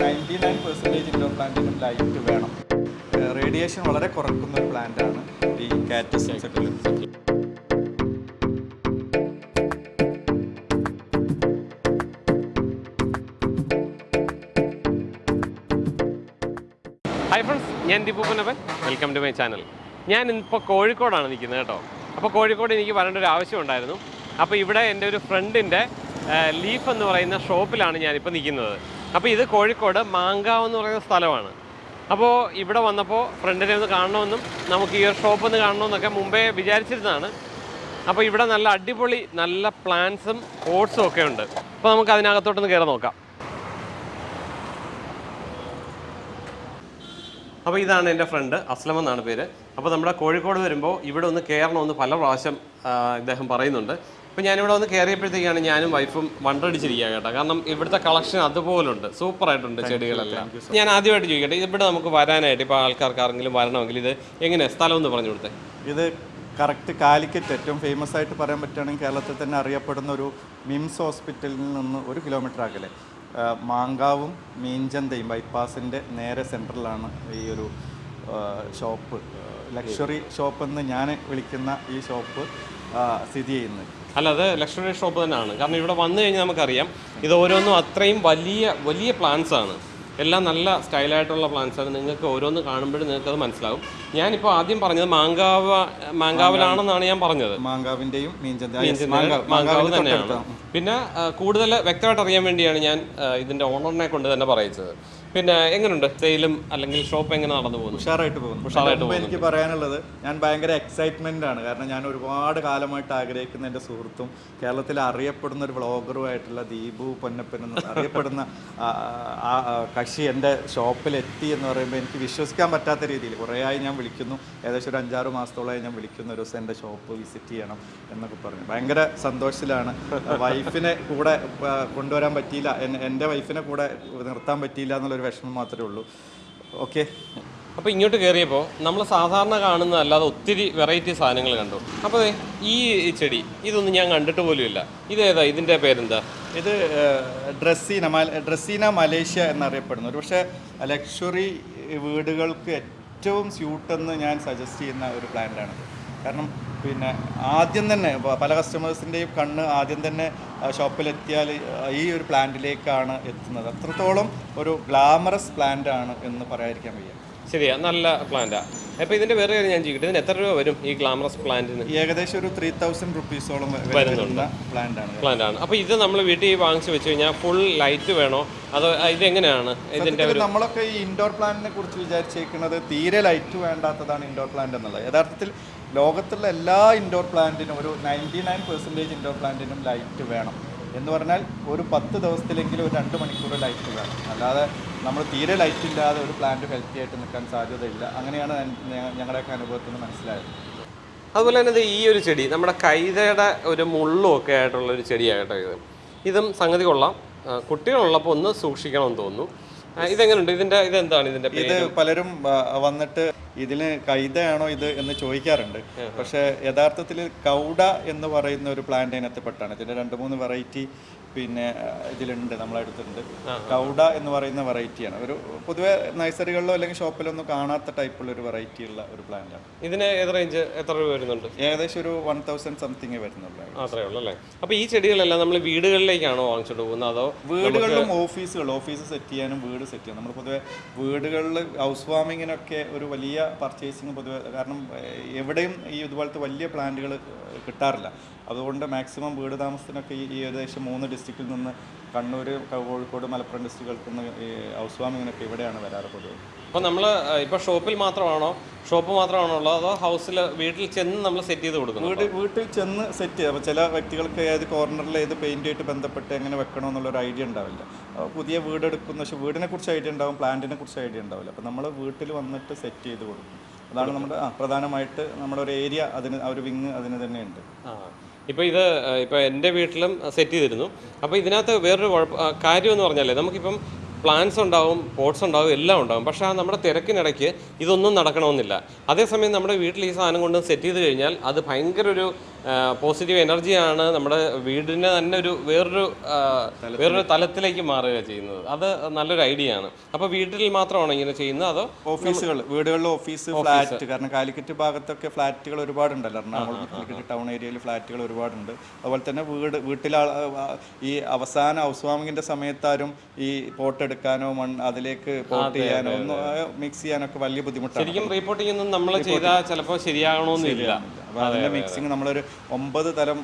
Ninety nine percentage indoor പ്ലാന്റിനും light വേണം. Radiation വളരെ കുറക്കുന്ന ഒരു പ്ലാന്റാണ് ഈ കാറ്റസ് ഹൈ ഫ്രണ്ട്സ് ഞാൻ Deepu Punavan welcome to my channel ഞാൻ ഇപ്പോൾ കോഴിക്കോടാണ് നിൽക്കുന്നത് കേട്ടോ. അപ്പോൾ കോഴിക്കോട് എനിക്ക് വരേണ്ട ഒരു ആവശ്യം ഉണ്ടായിരുന്നു. അപ്പോൾ ഇവിടെ എന്റെ ഒരു ഫ്രണ്ടിന്റെ ലീഫ് എന്ന് പറയുന്ന ഷോപ്പിലാണ് ഞാനിപ്പോൾ നിൽക്കുന്നത്. അപ്പോൾ ഇത് കോഴിക്കോട് മാങ്കാവ് എന്ന് പറയുന്ന സ്ഥലമാണ്. അപ്പോൾ ഇവിടെ വന്നപ്പോൾ ഫ്രണ്ടിനെ ഒന്ന് കാണണമെന്നും നമുക്ക് ഈ ഒരു ഷോപ്പ് ഒന്ന് കാണണമെന്നൊക്കെ മുമ്പേ വിചാരിച്ചിരുന്നതാണ്. അപ്പോൾ ഇവിടെ നല്ല അടിപൊളി നല്ല പ്ലാന്റ്സും ഓട്സും ഒക്കെ ഉണ്ട്. അപ്പോൾ നമുക്ക് അതിനകത്തോട്ടൊന്ന് കയറി നോക്കാം. അപ്പോൾ ഇതാണ് എന്റെ ഫ്രണ്ട് അസ്ലം എന്നാണ് പേര്. അപ്പോൾ നമ്മുടെ കോഴിക്കോട് വരുമ്പോൾ ഇവിടെ ഒന്ന് കയറണമെന്ന് പല പ്രാവശ്യം ഇദ്ദേഹം പറയുന്നുണ്ട്. അപ്പോൾ ഞാനിവിടെ വന്ന് കയറിയപ്പോഴത്തേക്കാണ് ഞാനും വൈഫും വണ്ടടിച്ചിരിക്കുക കേട്ടോ. കാരണം ഇവിടുത്തെ കളക്ഷൻ അതുപോലുണ്ട്. സൂപ്പറായിട്ടുണ്ട് ചെടികളെല്ലാം. ഞാൻ ആദ്യമായിട്ട് ചോദിക്കട്ടെ ഇവിടെ നമുക്ക് വരാനായിട്ട് ഇപ്പോൾ ആൾക്കാർക്ക് ആരെങ്കിലും വരണമെങ്കിൽ ഇത് എങ്ങനെയാണ് സ്ഥലം ഒന്ന് പറഞ്ഞു കൊടുത്തേ. ഇത് കറക്റ്റ് കാലിക്കറ്റ് ഏറ്റവും ഫേമസ് ആയിട്ട് പറയാൻ പറ്റുകയാണെങ്കിൽ കേരളത്തിൽ തന്നെ അറിയപ്പെടുന്ന ഒരു മിംസ് ഹോസ്പിറ്റലിൽ നിന്ന് ഒരു കിലോമീറ്റർ അകലെ മാങ്കാവും മീഞ്ചന്തയും ബൈപ്പാസിന്റെ നേരെ സെന്ററിലാണ് ഈ ഒരു ഷോപ്പ് ലക്ഷറി ഷോപ്പ് എന്ന് ഞാൻ വിളിക്കുന്ന ഈ ഷോപ്പ് സ്ഥിതി ചെയ്യുന്നത്. അല്ല അത് ലക്ഷറി ഷോപ്പ് തന്നെയാണ്. കാരണം ഇവിടെ വന്നു കഴിഞ്ഞാൽ നമുക്കറിയാം ഇത് ഓരോന്നും അത്രയും വലിയ വലിയ പ്ലാന്റ്സ് ആണ്. എല്ലാം നല്ല സ്റ്റൈലായിട്ടുള്ള പ്ലാന്റ്സ് ആണ്. നിങ്ങൾക്ക് ഓരോന്ന് കാണുമ്പോഴും നിങ്ങൾക്കത് മനസ്സിലാവും. ഞാനിപ്പോൾ ആദ്യം പറഞ്ഞത് മാങ്കാവ് മാങ്കാവിലാണെന്നാണ് ഞാൻ പറഞ്ഞത്. മാങ്കാവിന്റെയും മാങ്കാവ് തന്നെയാണ്. പിന്നെ കൂടുതൽ വ്യക്തമായിട്ട് അറിയാൻ വേണ്ടിയാണ് ഞാൻ ഇതിന്റെ ഓണറിനെ കൊണ്ട് തന്നെ പറയിച്ചത് പിന്നെ എങ്ങനെയുണ്ട് സെയിലും അല്ലെങ്കിൽ ഷോപ്പ് എങ്ങനെ നടന്നു പോകുന്നു? ഉഷാറായിട്ട് പോകുന്നു. ഉഷാറായിട്ട് പോകുന്നു. എനിക്ക് പറയാനുള്ളത് ഞാൻ ഭയങ്കര എക്സൈറ്റ്മെന്റ് ആണ്. കാരണം ഞാൻ ഒരുപാട് കാലമായിട്ട് ആഗ്രഹിക്കുന്ന എന്റെ സുഹൃത്തും കേരളത്തിൽ അറിയപ്പെടുന്ന ഒരു വ്ളോഗറുമായിട്ടുള്ള ദീപു പൊന്നപ്പൻ അറിയപ്പെടുന്ന കക്ഷി എന്റെ ഷോപ്പിൽ എത്തി എന്ന് പറയുമ്പോൾ എനിക്ക് വിശ്വസിക്കാൻ പറ്റാത്ത രീതിയിൽ കുറേ ആയി ഞാൻ വിളിക്കുന്നു. ഏകദേശം ഒരു അഞ്ചാറ് മാസത്തോളമായി ഞാൻ വിളിക്കുന്ന. ഒരു ദിവസം എന്റെ ഷോപ്പ് വിസിറ്റ് ചെയ്യണം എന്നൊക്കെ പറഞ്ഞു. ഭയങ്കര സന്തോഷത്തിലാണ്. വൈഫിനെ കൂടെ കൊണ്ടുവരാൻ പറ്റിയില്ല. എന്റെ വൈഫിനെ കൂടെ നിർത്താൻ പറ്റിയില്ല എന്നുള്ളൊരു വിഷമം മാത്രമേ ഉള്ളൂ. ഓക്കെ. അപ്പോൾ ഇങ്ങോട്ട് കയറിയപ്പോൾ നമ്മൾ സാധാരണ കാണുന്ന അല്ലാതെ ഒത്തിരി വെറൈറ്റി സാധനങ്ങൾ കണ്ടു. അപ്പോൾ ഈ ചെടി ഇതൊന്നും ഞാൻ കണ്ടിട്ട് പോലുമില്ല ഇതേതാ ഇതിന്റെ പേരെന്താ? ഇത് ഡ്രസ്സീന മല ഡ്രസ്സീന മലേഷ്യ എന്നറിയപ്പെടുന്നു. ഒരു പക്ഷേ ലക്ഷറി വീടുകൾക്ക് ഏറ്റവും സ്യൂട്ടെന്ന് ഞാൻ സജസ്റ്റ് ചെയ്യുന്ന ഒരു പ്ലാന്റാണ് കാരണം പിന്നെ ആദ്യം തന്നെ പല കസ്റ്റമേഴ്സിന്റെയും കണ്ണ് ആദ്യം തന്നെ ഷോപ്പിലെത്തിയാൽ ഈ ഒരു പ്ലാന്റിലേക്കാണ് എത്തുന്നത്. അത്രത്തോളം ഒരു ഗ്ലാമറസ് പ്ലാന്റ് ആണ് എന്ന് പറയാതിരിക്കാൻ വയ്യ. ശരിയാ നല്ല പ്ലാന്റാ അപ്പോൾ ഇതിന്റെ വേറെ കാര്യം ഞാൻ ചോദിക്കട്ടെ ഇതിന് എത്ര രൂപ വരും ഈ ഗ്ലാമറസ് പ്ലാന്റിന് ഏകദേശം ഒരു ത്രീ തൗസൻഡ് റുപ്പീസോളം വരുന്നുണ്ട്. പ്ലാന്റ് ആണ്. പ്ലാന്റ് ആണ്. അപ്പോൾ ഇത് നമ്മൾ വീട്ടിൽ വാങ്ങിച്ചു വെച്ച് കഴിഞ്ഞാൽ ഫുൾ ലൈറ്റ് വേണോ? അതോ ഇതെങ്ങനെയാണ് എങ്ങനെയാണ്? ഇതിന്റെ നമ്മളൊക്കെ ഈ ഇൻഡോർ പ്ലാന്റിനെ കുറിച്ച് വിചാരിച്ചേക്കുന്നത് തീരെ ലൈറ്റ് വേണ്ടാത്തതാണ് ഇൻഡോർ പ്ലാന്റ് എന്നുള്ളത്. യഥാർത്ഥത്തിൽ ലോകത്തുള്ള എല്ലാ ഇൻഡോർ പ്ലാന്റിനും ഒരു നയന്റി നയൻ പെർസെന്റേജ് ഇൻഡോർ പ്ലാന്റിനും ലൈറ്റ് വേണം. എന്ന് പറഞ്ഞാൽ ഒരു പത്ത് ദിവസത്തിലെങ്കിലും ഒരു രണ്ട് മണിക്കൂർ ലൈറ്റ് വേണം. അല്ലാതെ നമ്മൾ തീരെ ലൈറ്റ് ഇല്ലാതെ ഒരു പ്ലാന്റ് ഹെൽത്തി ആയിട്ട് നിൽക്കാൻ സാധ്യതയില്ല. അങ്ങനെയാണ് ഞങ്ങളുടെയൊക്കെ അനുഭവത്തിൽ നിന്ന് മനസ്സിലായത്. അതുപോലെ തന്നെ ഇത് ഈ ഒരു ചെടി നമ്മുടെ കൈതയുടെ ഒരു മുള്ളും ഒക്കെ ആയിട്ടുള്ള ഒരു ചെടിയാകട്ടെ ഇത്. ഇതും സംഗതി കൊള്ളാം. കുട്ടികളുള്ളപ്പോൾ ഒന്ന് സൂക്ഷിക്കണമെന്ന് തോന്നുന്നു. ഇതെങ്ങനെയുണ്ട് ഇതിന്റെ ഇതെന്താണ് ഇതിന്റെ ഇത് പലരും വന്നിട്ട് ഇതിന് കൈതയാണോ ഇത് എന്ന് ചോദിക്കാറുണ്ട്. പക്ഷേ യഥാർത്ഥത്തിൽ കൗഡ എന്ന് പറയുന്ന ഒരു പ്ലാന്റ് അതിനകത്ത് പെട്ടാണ്. ഇതിന്റെ രണ്ട് മൂന്ന് വെറൈറ്റി പിന്നെ ഇതിലുണ്ട് നമ്മളെ അടുത്തുണ്ട് കൗഡ എന്ന് പറയുന്ന വെറൈറ്റിയാണ്. ഒരു പൊതുവെ നഴ്സറികളിലോ അല്ലെങ്കിൽ ഷോപ്പിലോ ഒന്നും കാണാത്ത ടൈപ്പുള്ള ഒരു വെറൈറ്റി ഉള്ള ഒരു പ്ലാന്റ് ആണ് ഇതിന് ഏത് റേഞ്ച് എത്ര രൂപ വരുന്നുണ്ട്? ഏകദേശം ഒരു വൺ തൗസൻഡ് സംതിങ് വരുന്നുള്ളൂ അത്രേ ഉള്ളൂ അല്ലേ? അപ്പോൾ ഈ ചെടികളെല്ലാം നമ്മൾ വീടുകളിലേക്കാണോ വാങ്ങിച്ചിട്ട് പോകുന്നത്? അതോ വീടുകളിലും ഓഫീസുകൾ ഓഫീസ് സെറ്റ് ചെയ്യാനും വീട് സെറ്റ് ചെയ്യാനും. നമ്മൾ പൊതുവെ വീടുകളിൽ ഹൗസ് വാമിങ്ങിനൊക്കെ ഒരു വലിയ പർച്ചേസിങ് പൊതുവെ കാരണം എവിടെയും ഈ ഇതുപോലത്തെ വലിയ പ്ലാന്റുകൾ കിട്ടാറില്ല. അതുകൊണ്ട് മാക്സിമം വീട് താമസത്തിനൊക്കെ ഈ ഏകദേശം മൂന്ന് ഡിസ്ട്രിക്റ്റിൽ നിന്ന് കണ്ണൂർ കോഴിക്കോട് മലപ്പുറം ഡിസ്ട്രിക്റ്റുകൾക്ക് നിന്ന് ഈ ഹൗസ് വാമിങ്ങിനൊക്കെ ഇവിടെയാണ് വരാറ് പൊതുവെ. അപ്പോൾ നമ്മൾ ഇപ്പോൾ ഷോപ്പിൽ മാത്രമാണോ? ഷോപ്പ് മാത്രമാണോ ഉള്ളത് അതോ ഹൗസിൽ വീട്ടിൽ ചെന്ന് നമ്മൾ സെറ്റ് ചെയ്ത് കൊടുക്കും വീട് വീട്ടിൽ ചെന്ന് സെറ്റ് ചെയ്യാം. അപ്പോൾ ചില വ്യക്തികൾക്ക് ഏത് കോർണറിൽ ഏത് പെയിന്റായിട്ട് ബന്ധപ്പെട്ട് എങ്ങനെ വെക്കണോ എന്നുള്ളൊരു ഐഡിയ ഉണ്ടാവില്ല. അപ്പോൾ പുതിയ വീട് എടുക്കുന്ന പക്ഷേ വീടിനെ കുറിച്ച് ഐഡിയ ഉണ്ടാവും പ്ലാന്റിനെ കുറിച്ച് ഐഡിയ ഉണ്ടാവില്ല. അപ്പോൾ നമ്മൾ വീട്ടിൽ വന്നിട്ട് സെറ്റ് ചെയ്ത് കൊടുക്കും. അതാണ് നമ്മുടെ പ്രധാനമായിട്ട് നമ്മുടെ ഒരു ഏരിയ അതിന് ആ ഒരു വിങ് അതിന് തന്നെയുണ്ട് ആ. ഇപ്പോൾ ഇത് ഇപ്പോൾ എന്റെ വീട്ടിലും സെറ്റ് ചെയ്തിരുന്നു. അപ്പോൾ ഇതിനകത്ത് വേറൊരു കുഴപ്പം കാര്യമെന്ന് പറഞ്ഞാലേ നമുക്കിപ്പം പ്ലാൻസ് ഉണ്ടാവും പോട്ട്സ് ഉണ്ടാവും എല്ലാം ഉണ്ടാവും. പക്ഷേ ആ നമ്മുടെ തിരക്കിനിടയ്ക്ക് ഇതൊന്നും നടക്കണമെന്നില്ല. അതേസമയം നമ്മുടെ വീട്ടിൽ ഈ സാധനം കൊണ്ട് സെറ്റ് ചെയ്ത് കഴിഞ്ഞാൽ അത് ഭയങ്കര ഒരു പോസിറ്റീവ് എനർജിയാണ് നമ്മുടെ വീടിനെ തന്നെ ഒരു വേറൊരു വേറൊരു തലത്തിലേക്ക് മാറുക ചെയ്യുന്നത്. അത് നല്ലൊരു ഐഡിയ ആണ്. അപ്പോൾ വീട്ടിൽ മാത്രമാണോ ഇങ്ങനെ ചെയ്യുന്നത്? അതോ ഓഫീസുകൾ വീടുകളിൽ ഓഫീസ് ഫ്ലാറ്റ്. കാരണം കാലിക്കറ്റ് ഭാഗത്തൊക്കെ ഫ്ലാറ്റുകൾ ഒരുപാടുണ്ടല്ലോ. എറണാകുളം കാലിക്കറ്റ് ടൗൺ ഏരിയയിൽ ഫ്ലാറ്റുകൾ ഒരുപാടുണ്ട്. അതുപോലെ തന്നെ വീട് വീട്ടിൽ ഈ അവസാന ഹൗസ് സമയത്താരും ഈ പോട്ട് എടുക്കാനോ മൺ അതിലേക്ക് പോട്ട് ചെയ്യാനോ ഒന്നും മിക്സ് ചെയ്യാനൊക്കെ വലിയ ബുദ്ധിമുട്ടാണ്. ശരിക്കും റീപോർട്ടിംഗ് ഒന്നും നമ്മൾ ചെയ്താൽ ചിലപ്പോൾ ശരിയാകണമെന്നില്ല അപ്പൊ അതിന്റെ മിക്സിങ് നമ്മളൊരു ഒമ്പത് തരം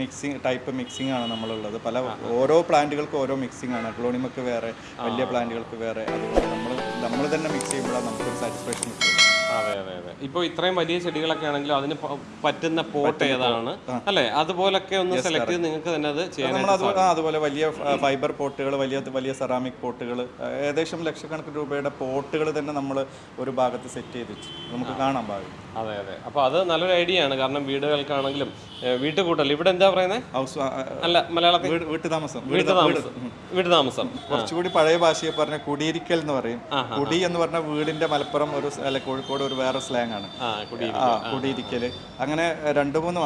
മിക്സിങ് ടൈപ്പ് മിക്സിംഗ് ആണ് നമ്മളുള്ളത്. പല ഓരോ പ്ലാന്റുകൾക്ക് ഓരോ മിക്സിംഗ് ആണ്. ക്ലോണിമക്ക് വേറെ വലിയ പ്ലാന്റുകൾക്ക് വേറെ. അതുകൊണ്ട് നമ്മൾ നമ്മൾ തന്നെ മിക്സ് ചെയ്യുമ്പോഴാണ് നമുക്കൊരു സാറ്റിസ്ഫാക്ഷൻ കിട്ടും അതെ അതെ അതെ. ഇപ്പോൾ ഇത്രയും വലിയ ചെടികളൊക്കെ ആണെങ്കിലും അതിന് പറ്റുന്ന പോട്ട് ഏതാണ്? അല്ലെ? അതുപോലൊക്കെ ഒന്ന് സെലക്ട് ചെയ്ത് നിങ്ങൾക്ക് തന്നെ അത് ചെയ്യാൻ അതുപോലെ വലിയ ഫൈബർ പോട്ടുകൾ വലിയ വലിയ സെറാമിക് പോട്ടുകൾ ഏകദേശം ലക്ഷക്കണക്കിന് രൂപയുടെ പോട്ടുകൾ തന്നെ നമ്മൾ ഒരു ഭാഗത്ത് സെറ്റ് ചെയ്ത് നമുക്ക് കാണാൻ പാകും അതെ അതെ. അപ്പോൾ അത് നല്ലൊരു ഐഡിയ ആണ്. കാരണം വീടുകൾക്കാണെങ്കിലും വീട്ടു വീട്ടുകൂട്ടൽ ഇവിടെ എന്താ പറയുന്നത് ഹൗസ് അല്ല മലയാളത്തിൽ വീട്ടുതാമസം വീട്ടുതാമസം വീട്ടുതാമസം വീട്ടു വീട്ടു താമസം. കുറച്ചുകൂടി പഴയ ഭാഷയെ പറഞ്ഞ കുടിയിരിക്കൽ എന്ന് പറയും. കുടി എന്ന് പറഞ്ഞ വീടിന്റെ മലപ്പുറം ഒരു അല്ല കോഴിക്കോട് ഒരു വേറെ സ്ലാങ് ആണ്. കുടിയിരിക്കൽ. അങ്ങനെ രണ്ട് മൂന്ന്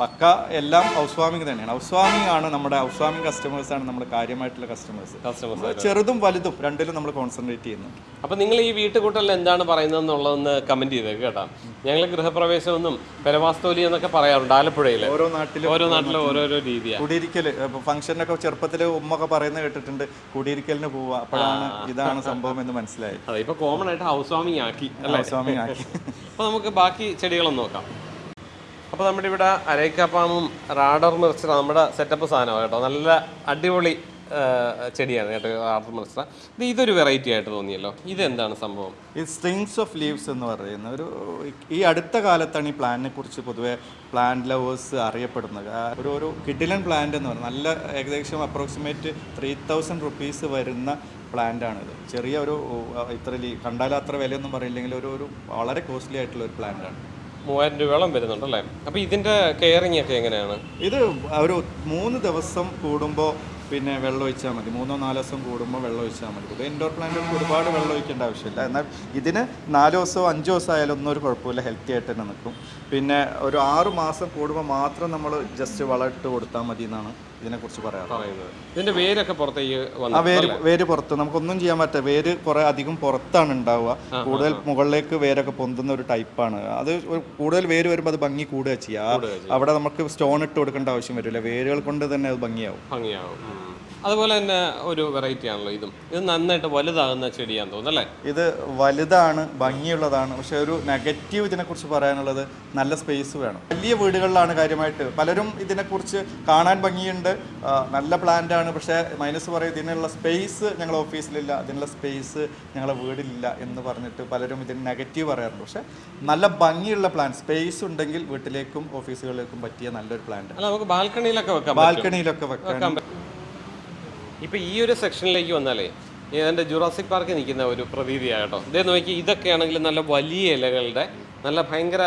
പക്ക എല്ലാം ഹൗസ് വാമിംഗ് തന്നെയാണ്. ഹൗസ് വാമിംഗ് ആണ് നമ്മുടെ ഹൗസ് വാമിംഗ് കസ്റ്റമേഴ്സ് ആണ് നമ്മുടെ കാര്യമായിട്ടുള്ള കസ്റ്റമേഴ്സ് കസ്റ്റമേഴ്സ് ചെറുതും വലുതും രണ്ടിലും നമ്മൾ കോൺസെൻട്രേറ്റ് ചെയ്യുന്നു. അപ്പോൾ നിങ്ങൾ ഈ വീട്ടുകൂട്ടലിൽ എന്താണ് പറയുന്നത് എന്നുള്ളതെന്ന് കമന്റ് ചെയ്തേക്ക് കേട്ടോ. ഞങ്ങൾ ഗൃഹപ്രവേശമെന്നും പെരവാസ്തോലി എന്നൊക്കെ പറയാറുണ്ട് ആലപ്പുഴയിൽ ഓരോ നാട്ടിലും ഓരോ നാട്ടിലും ഓരോരോ രീതിയാണ് കുടിയിരിക്കൽ ഫംഗ്ഷനൊക്കെ ചെറുപ്പത്തിൽ ഉമ്മൊക്കെ പറയുന്നത് കേട്ടിട്ടുണ്ട് കുടിയിരിക്കലിന് പോവുക അപ്പോഴാണ് ഇതാണ് സംഭവം എന്ന് മനസ്സിലായി അതെ ഇപ്പോൾ കോമൺ ആയിട്ട് ഹൗസ് വാമിംഗ് ആക്കി അല്ലേ? ഹൗസ് വാമിംഗ് ആക്കി. അപ്പോൾ നമുക്ക് ബാക്കി ചെടികളൊന്നും നോക്കാം. അപ്പോൾ നമ്മുടെ ഇവിടെ അരൈക്കാപ്പാമും റാഡർ മിർച്ചറ നമ്മുടെ സെറ്റപ്പ് സാധനമാണ് കേട്ടോ. നല്ല അടിപൊളി ചെടിയാണ് കേട്ടോ റാഡർ മിർച്ചറ ഇത് ഇതൊരു വെറൈറ്റി ആയിട്ട് തോന്നിയല്ലോ. ഇതെന്താണ് സംഭവം? ഈ സ്ട്രിങ്സ് ഓഫ് ലീവ്സ് എന്ന് പറയുന്ന ഒരു ഈ അടുത്ത കാലത്താണ് ഈ പ്ലാന്റിനെ കുറിച്ച് പൊതുവെ പ്ലാന്റ് ലവേഴ്സ് അറിയപ്പെടുന്നത്. ഒരു ഒരു കിഡിലൻ പ്ലാന്റ് എന്ന് പറയുന്നത്. നല്ല ഏകദേശം അപ്രോക്സിമേറ്റ് ത്രീ തൗസൻഡ് റുപ്പീസ് വരുന്ന പ്ലാന്റാണിത് ചെറിയ ഒരു ഇത്ര കണ്ടാലും അത്ര വിലയൊന്നും പറയില്ലെങ്കിൽ ഒരു ഒരു വളരെ കോസ്റ്റ്ലി ആയിട്ടുള്ള ഒരു പ്ലാന്റാണ് മൂവായിരം രൂപയോളം വരുന്നുണ്ട് അല്ലേ അപ്പോൾ ഇതിന്റെ കെയറിങ് ഒക്കെ എങ്ങനെയാണ്? ഇത് ഒരു മൂന്ന് ദിവസം കൂടുമ്പോൾ പിന്നെ വെള്ളം ഒഴിച്ചാൽ മതി. മൂന്നോ നാലോ ദിവസം കൂടുമ്പോൾ വെള്ളം ഒഴിച്ചാൽ മതി. ഇത് ഇൻഡോർ പ്ലാന്റുകൾക്ക് ഒരുപാട് വെള്ളം ഒഴിക്കേണ്ട ആവശ്യമില്ല. എന്നാൽ ഇതിന് നാലോ ദിവസമോ അഞ്ച് ദിവസം ആയാലും ഒന്നും ഒരു കുഴപ്പമില്ല. ഹെൽത്തി ആയിട്ട് തന്നെ നിൽക്കും. പിന്നെ ഒരു ആറ് മാസം കൂടുമ്പോൾ മാത്രം നമ്മൾ ജസ്റ്റ് വളമിട്ട് കൊടുത്താൽ മതി എന്നാണ് ഇതിനെക്കുറിച്ച് പറയാറ് പറയുന്നത്. ഇതിന്റെ വേരൊക്കെ പുറത്തേക്ക് ആ വന്നു വേര് വേര് പുറത്ത് നമുക്കൊന്നും ചെയ്യാൻ പറ്റില്ല. വേര് കുറെ അധികം പുറത്താണ് ഉണ്ടാവുക. കൂടുതൽ മുകളിലേക്ക് വേരൊക്കെ പൊന്തുന്ന ഒരു ടൈപ്പാണ്. അത് ഒരു കൂടുതൽ വേര് വരുമ്പോൾ അത് ഭംഗി കൂടുക ചെയ്യുക അവിടെ നമുക്ക് സ്റ്റോൺ ഇട്ട് കൊടുക്കേണ്ട ആവശ്യം വരില്ല. വേരുകൾ കൊണ്ട് തന്നെ അത് ഭംഗിയാവും. ഭംഗിയാവും. ഉം. അതുപോലെ തന്നെ ഒരു വെറൈറ്റി ആണല്ലോ ഇതും. ഇത് നന്നായിട്ട് വലുതാകുന്ന ചെടിയാന്ന് തോന്നുന്നു അല്ലേ? ഇത് വലുതാണ് ഭംഗിയുള്ളതാണ്. പക്ഷെ ഒരു നെഗറ്റീവ് ഇതിനെക്കുറിച്ച് പറയാനുള്ളത് നല്ല സ്പേസ് വേണം. വലിയ വീടുകളിലാണ് കാര്യമായിട്ട് പലരും ഇതിനെക്കുറിച്ച് കാണാൻ ഭംഗിയുണ്ട്. നല്ല പ്ലാന്റ് ആണ്. പക്ഷേ മൈനസ് പറയും ഇതിനുള്ള സ്പേസ് ഞങ്ങൾ ഓഫീസിലില്ല ഇതിനുള്ള സ്പേസ് ഞങ്ങളുടെ വീടിലില്ല എന്ന് പറഞ്ഞിട്ട് പലരും ഇതിന് നെഗറ്റീവ് പറയാറുണ്ട്. പക്ഷേ നല്ല ഭംഗിയുള്ള പ്ലാൻ സ്പേസ് ഉണ്ടെങ്കിൽ വീട്ടിലേക്കും ഓഫീസുകളിലേക്കും പറ്റിയ നല്ലൊരു പ്ലാന്റ് നമുക്ക് ബാൽക്കണിയിലൊക്കെ വെക്കാം ബാൽക്കണിയിലൊക്കെ വെക്കാൻ ഇപ്പൊ ഈ ഒരു സെക്ഷനിലേക്ക് വന്നാലേ എന്റെ ജുറാസിക് പാർക്ക് നിൽക്കുന്ന ഒരു പ്രതീതിയാണ് കേട്ടോ. ഇതേ നോക്കി ഇതൊക്കെയാണെങ്കിൽ നല്ല വലിയ ഇലകളുടെ നല്ല ഭയങ്കര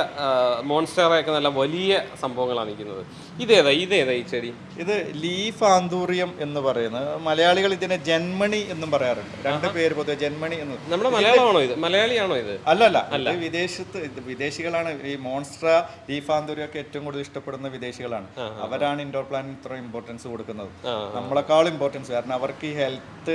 മോൺസ്റ്ററൊക്കെ നല്ല വലിയ സംഭവങ്ങളാണ് നിൽക്കുന്നത്. ഇതേതാ ഇതേതാ ഈ ചെടി? ഇത് ലീഫ് ആന്തൂറിയം എന്ന് പറയുന്നത്. മലയാളികൾ ഇതിനെ ജന്മണി എന്നും പറയാറുണ്ട്. രണ്ട് പേര് പൊതുവെ ജന്മണി എന്ന് നമ്മുടെ മലയാളമാണോ ഇത്? മലയാളിയാണോ ഇത്? അല്ലല്ല അല്ല. വിദേശത്ത് വിദേശികളാണ്. ഈ മോൺസ്ട്ര ലീഫ് ആന്തൂറിയം ഒക്കെ ഏറ്റവും കൂടുതൽ ഇഷ്ടപ്പെടുന്ന വിദേശികളാണ്. അവരാണ് ഇൻഡോർ പ്ലാന്റിന് ഇത്ര ഇമ്പോർട്ടൻസ് കൊടുക്കുന്നത്. നമ്മളെക്കാൾ നമ്മളെക്കാളും ഇമ്പോർട്ടൻസ് കാരണം അവർക്ക് ഈ ഹെൽത്ത്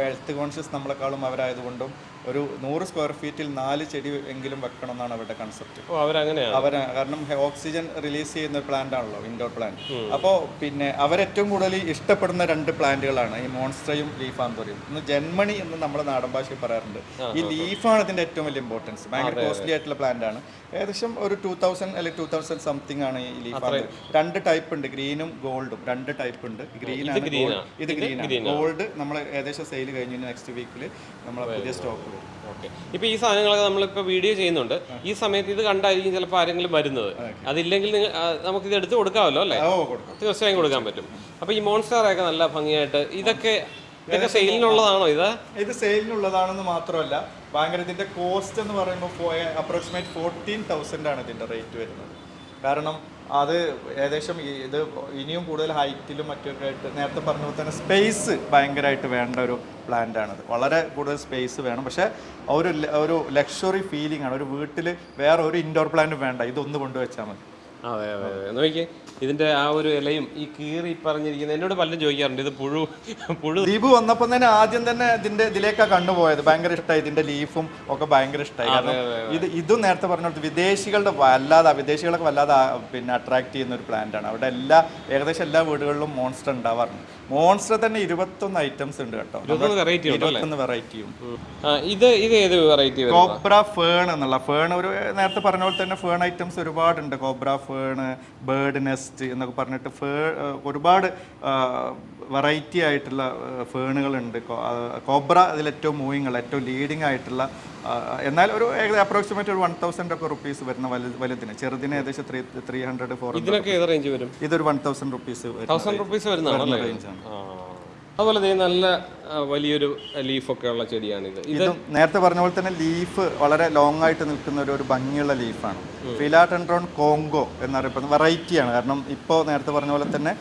ഹെൽത്ത് കോൺഷ്യസ് നമ്മളെക്കാളും അവരായതുകൊണ്ടും ഒരു നൂറ് സ്ക്വയർ ഫീറ്റിൽ നാല് ചെടി എങ്കിലും വെക്കണം എന്നാണ് അവരുടെ കൺസെപ്റ്റ് ഓ അവരങ്ങനെയാണ് അവർ കാരണം ഓക്സിജൻ റിലീസ് ചെയ്യുന്ന പ്ലാന്റ് ആണല്ലോ. ഇൻഡോർ പ്ലാന്റ് അപ്പോ പിന്നെ അവരേറ്റവും കൂടുതൽ ഇഷ്ടപ്പെടുന്ന രണ്ട് പ്ലാന്റുകളാണ് ഈ മോൺസ്റ്ററയും ലീഫ് ആന്തോറിയും. ഇന്ന് ജന്മണി എന്ന് നമ്മുടെ നാടൻ ഭാഷയിൽ പറയാറുണ്ട്. ഈ ലീഫാണ് ഇതിന്റെ ഏറ്റവും വലിയ ഇമ്പോർട്ടൻസ് ഭയങ്കര കോസ്റ്റ്ലി ആയിട്ടുള്ള പ്ലാന്റ് ആണ്. ഏകദേശം ഒരു ടൂ തൗസൻഡ് അല്ലെങ്കിൽ ടൂ തൗസൻഡ് സംതിങ് ആണ് ഈ ലീഫ് ആന്തോറിയം രണ്ട് ടൈപ്പ് ഉണ്ട് ഗ്രീനും ഗോൾഡും രണ്ട് ടൈപ്പ് ഉണ്ട്. ഗ്രീൻ ആണ് ഇത് ഗ്രീൻ ആണ്. ഗോൾഡ് നമ്മൾ ഏകദേശം സെയിൽ കഴിഞ്ഞു നെക്സ്റ്റ് വീക്കിൽ നമ്മളെ പുതിയ സ്റ്റോക്ക് വരും ഓക്കെ. ഇപ്പൊ ഈ സാധനങ്ങളൊക്കെ നമ്മളിപ്പോ വീഡിയോ ചെയ്യുന്നുണ്ട്. ഈ സമയത്ത് ഇത് കണ്ടായിരിക്കും ചിലപ്പോൾ ആരെങ്കിലും വരുന്നത്. അതില്ലെങ്കിൽ നിങ്ങൾ നമുക്ക് ഇത് എടുത്ത് കൊടുക്കാമല്ലോ അല്ലേ? തീർച്ചയായും കൊടുക്കാൻ പറ്റും. അപ്പൊ ഈ മോൺസ്റ്ററൊക്കെ നല്ല ഭംഗിയായിട്ട് ഇതൊക്കെ ഇതൊക്കെ സെയിലിനുള്ളതാണോ ഇത്? ഇത് സെയിലിനുള്ളതാണെന്ന് മാത്രമല്ല ഭയങ്കര ഇതിന്റെ കോസ്റ്റ് എന്ന് പറയുമ്പോൾ അപ്രോക്സിമേറ്റ് ഫോർട്ടീൻ തൗസൻഡ് ആണ് ഇതിന്റെ റേറ്റ് വരുന്നത്. കാരണം അത് ഏകദേശം ഇത് ഇനിയും കൂടുതൽ ഹൈറ്റിലും മറ്റൊക്കെ ആയിട്ട് നേരത്തെ പറഞ്ഞ പോലെ തന്നെ സ്പേസ് ഭയങ്കരമായിട്ട് വേണ്ട ഒരു പ്ലാന്റ് ആണത് വളരെ കൂടുതൽ സ്പേസ് വേണം. പക്ഷേ ഒരു ഒരു ലക്ഷറി ഫീലിംഗ് ആണ്. ഒരു വീട്ടിൽ വേറെ ഒരു ഇൻഡോർ പ്ലാന്റും വേണ്ട. ഇതൊന്ന് കൊണ്ടുവച്ചാൽ മതി. അതെ അതെ അതെ. നോക്കി ഇതിന്റെ ആ ഒരു ഇലയും ഈ കീറി പറഞ്ഞിരിക്കുന്നത് എന്നോട് പലരും ചോദിക്കാറുണ്ട് ഇത് പുഴു പുഴു. ദീപ് വന്നപ്പോൾ തന്നെ ആദ്യം തന്നെ ഇതിന്റെ ഇതിലേക്കാ കണ്ടുപോയത്. ഭയങ്കര ഇഷ്ടമായി ഇതിന്റെ ലീഫും ഒക്കെ ഭയങ്കര ഇഷ്ടമായി കാരണം ഇത് ഇതും നേരത്തെ പറഞ്ഞിടത്ത് വിദേശികളുടെ വല്ലാതെ വിദേശികളൊക്കെ വല്ലാതെ പിന്നെ അട്രാക്ട് ചെയ്യുന്ന ഒരു പ്ലാന്റ് ആണ്. അവിടെ എല്ലാ ഏകദേശം എല്ലാ വീടുകളിലും മോൺസ്റ്റർ ഉണ്ടാവാറുണ്ട്. മോൺസ്റ്റർ തന്നെ ഇരുപത്തൊന്ന് ഐറ്റംസ് ഉണ്ട് കേട്ടോ. ഇരുപത്തൊന്ന് വെറൈറ്റിയും ഇത് ഇത് ഏത് വെറൈറ്റി കോബ്ര ഫേൺ എന്നുള്ള ഫേൺ ഒരു നേരത്തെ പറഞ്ഞ പോലെ തന്നെ ഫേൺ ഐറ്റംസ് ഒരുപാടുണ്ട്. കോബ്ര ഫേൺ ബേർഡ് നെസ്റ്റ് എന്നൊക്കെ പറഞ്ഞിട്ട് ഫേ ഒരുപാട് വെറൈറ്റി ആയിട്ടുള്ള ഫേണുകളുണ്ട് കോബ്ര അതിൽ ഏറ്റവും മൂവിങ് ഉള്ള ഏറ്റവും ലീഡിങ് ആയിട്ടുള്ള എന്നാൽ ഒരു അപ്രോക്സിമേറ്റ് ഒരു വൺ തൗസൻഡ് ഒക്കെ റുപ്പീസ് വരുന്ന വലു വലുതിന്. ചെറുതിന് ഏകദേശം ത്രീ ത്രീ ഹൺഡ്രഡ് ഫോർ ഇതിനൊക്കെ ഏത് റേഞ്ച് വരും? ഇതൊരു one thousand rupees thousand rupees. അതുപോലെ നല്ല വലിയൊരു ലീഫൊക്കെ ഉള്ള ചെടിയാണിത്. ഇത് നേരത്തെ പറഞ്ഞ പോലെ തന്നെ ലീഫ് വളരെ ലോങ് ആയിട്ട് നിൽക്കുന്ന ഒരു ഒരു ഭംഗിയുള്ള ലീഫാണ് ഫിലാറ്റൻഡ്രോൺ കോങ്കോ എന്നറിയപ്പെടുന്ന വെറൈറ്റിയാണ് കാരണം ഇപ്പോൾ നേരത്തെ പറഞ്ഞ പോലെ തന്നെ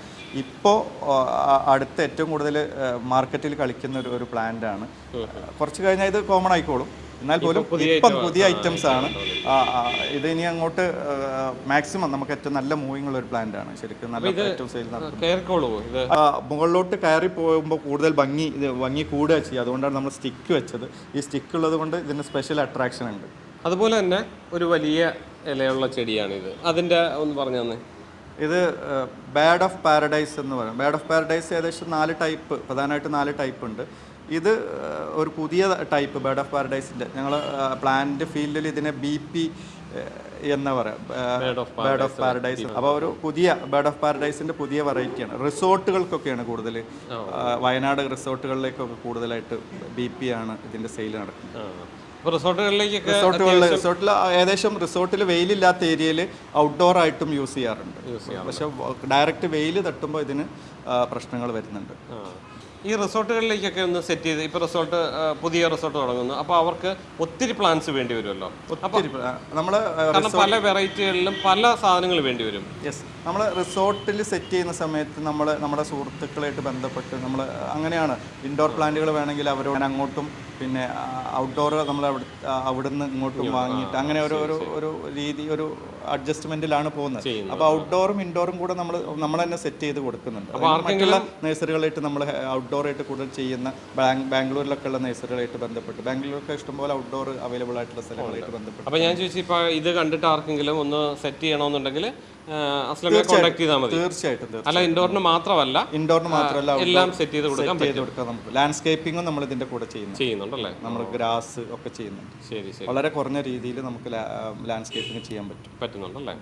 ഇപ്പോൾ അടുത്ത ഏറ്റവും കൂടുതൽ മാർക്കറ്റിൽ കളിക്കുന്ന ഒരു ഒരു പ്ലാന്റ് ആണ്. കുറച്ച് കഴിഞ്ഞാൽ ഇത് കോമൺ ആയിക്കോളും. എന്നാൽ പോലും ഇപ്പം പുതിയ ഐറ്റംസ് ആണ്. ഇത് ഇനി അങ്ങോട്ട് മാക്സിമം നമുക്ക് ഏറ്റവും നല്ല മൂവിങ് ഉള്ള ഒരു പ്ലാന്റ് ആണ്. ശരിക്കും നല്ല ഏറ്റവും സെയിൽ മുകളിലോട്ട് കയറി പോകുമ്പോൾ കൂടുതൽ ഭംഗി ഇത് ഭംഗി കൂടുക ചെയ്യുക. അതുകൊണ്ടാണ് നമ്മൾ സ്റ്റിക്ക് വെച്ചത്. ഈ സ്റ്റിക്ക് ഉള്ളത് കൊണ്ട് ഇതിന് സ്പെഷ്യൽ അട്രാക്ഷൻ ഉണ്ട്. അതുപോലെ തന്നെ ഒരു വലിയ ഇലയുള്ള ചെടിയാണിത്. അതിന്റെ ഒന്ന് പറഞ്ഞു തന്നെ. ഇത് ബാഡ് ഓഫ് പാരഡൈസ് എന്ന് പറയും. ബാഡ് ഓഫ് പാരഡൈസ് ഏകദേശം നാല് ടൈപ്പ് പ്രധാനമായിട്ട് നാല് ടൈപ്പ് ഉണ്ട്. ഇത് ഒരു പുതിയ ടൈപ്പ് ബേർഡ് ഓഫ് പാരഡൈസിന്റെ ഞങ്ങൾ പ്ലാന്റ് ഫീൽഡിൽ ഇതിനെ ബി പി എന്ന് പറയാം ബേർഡ് ഓഫ് പാരഡൈസ് അപ്പോൾ ഒരു പുതിയ ബേർഡ് ഓഫ് പാരഡൈസിന്റെ പുതിയ വെറൈറ്റിയാണ്. റിസോർട്ടുകൾക്കൊക്കെയാണ് കൂടുതൽ വയനാട് റിസോർട്ടുകളിലേക്കൊക്കെ കൂടുതലായിട്ട് ബി പി ആണ് ഇതിന്റെ സെയിൽ നടക്കുന്നത്. റിസോർട്ടുകളിൽ റിസോർട്ടിൽ ഏകദേശം റിസോർട്ടിൽ വെയിലില്ലാത്ത ഏരിയയിൽ ഔട്ട്ഡോർ ആയിട്ടും യൂസ് ചെയ്യാറുണ്ട്. പക്ഷെ ഡയറക്റ്റ് വെയിൽ തട്ടുമ്പോൾ ഇതിന് പ്രശ്നങ്ങൾ വരുന്നുണ്ട്. ഈ റിസോർട്ടുകളിലേക്കൊക്കെ ഒന്ന് സെറ്റ് ചെയ്ത് ഇപ്പോൾ റിസോർട്ട് പുതിയ റിസോർട്ട് തുടങ്ങുന്നു. അപ്പോൾ അവർക്ക് ഒത്തിരി പ്ലാൻസ് വേണ്ടി വരുമല്ലോ. അപ്പോൾ നമ്മൾ പല വെറൈറ്റികളിലും പല സാധനങ്ങൾ വേണ്ടി വരും. യെസ്. നമ്മൾ റിസോർട്ടിൽ സെറ്റ് ചെയ്യുന്ന സമയത്ത് നമ്മൾ നമ്മുടെ സുഹൃത്തുക്കളായിട്ട് ബന്ധപ്പെട്ട് നമ്മൾ അങ്ങനെയാണ്. ഇൻഡോർ പ്ലാന്റുകൾ വേണമെങ്കിൽ അവരോട് അങ്ങോട്ടും പിന്നെ ഔട്ട്ഡോർ നമ്മൾ അവിടെ അവിടുന്ന് ഇങ്ങോട്ടും വാങ്ങിയിട്ട് അങ്ങനെ ഒരു ഒരു ഒരു രീതി ഒരു അഡ്ജസ്റ്റ്മെന്റിലാണ് പോകുന്നത്. അപ്പോൾ ഔട്ട്ഡോറും ഇൻഡോറും കൂടെ നമ്മൾ നമ്മൾ തന്നെ സെറ്റ് ചെയ്ത് കൊടുക്കുന്നുണ്ട്. നഴ്സറികളായിട്ട് നമ്മൾ ഔട്ട്ഡോർ ആയിട്ട് കൂടുതൽ ചെയ്യുന്ന ബാംഗ്ലൂരിലൊക്കെ ഉള്ള നഴ്സറികളായിട്ട് ബന്ധപ്പെട്ട്. ബാംഗ്ലൂരിലൊക്കെ ഇഷ്ടംപോലെ ഔട്ട്ഡോർ അവൈലബിൾ ആയിട്ടുള്ള സ്ഥലങ്ങളായിട്ട് ബന്ധപ്പെട്ട് അപ്പോൾ ഞാൻ ചോദിച്ചു ഇപ്പോൾ ഇത് കണ്ടിട്ട് ആർക്കെങ്കിലും ഒന്ന് സെറ്റ് ചെയ്യണമെന്നുണ്ടെങ്കിൽ അസ്ലമിനെ കോൺടാക്ട് ചെയ്താൽ മതി. തീർച്ചയായിട്ടും തീർച്ചയായിട്ടും. അല്ല ഇൻഡോറിന് മാത്രമല്ല ഇൻഡോറിന് മാത്രമല്ല എല്ലാം സെറ്റ് ചെയ്ത് കൊടുക്കാൻ സെറ്റ് ചെയ്ത് കൊടുക്കാൻ നമുക്ക് ലാൻഡ്സ്കേപ്പിങ്ങും നമ്മൾ ഇതിന്റെ കൂടെ ചെയ്യുന്നു ചെയ്യുന്നുണ്ടല്ലേ? നമ്മൾ ഗ്രാസ് ഒക്കെ ചെയ്യുന്നുണ്ട്. ശരി ശരി. വളരെ കുറഞ്ഞ രീതിയിൽ നമുക്ക് ലാൻഡ്സ്കേപ്പിംഗ് ചെയ്യാൻ പറ്റും. പറ്റുന്നുണ്ടല്ലേ?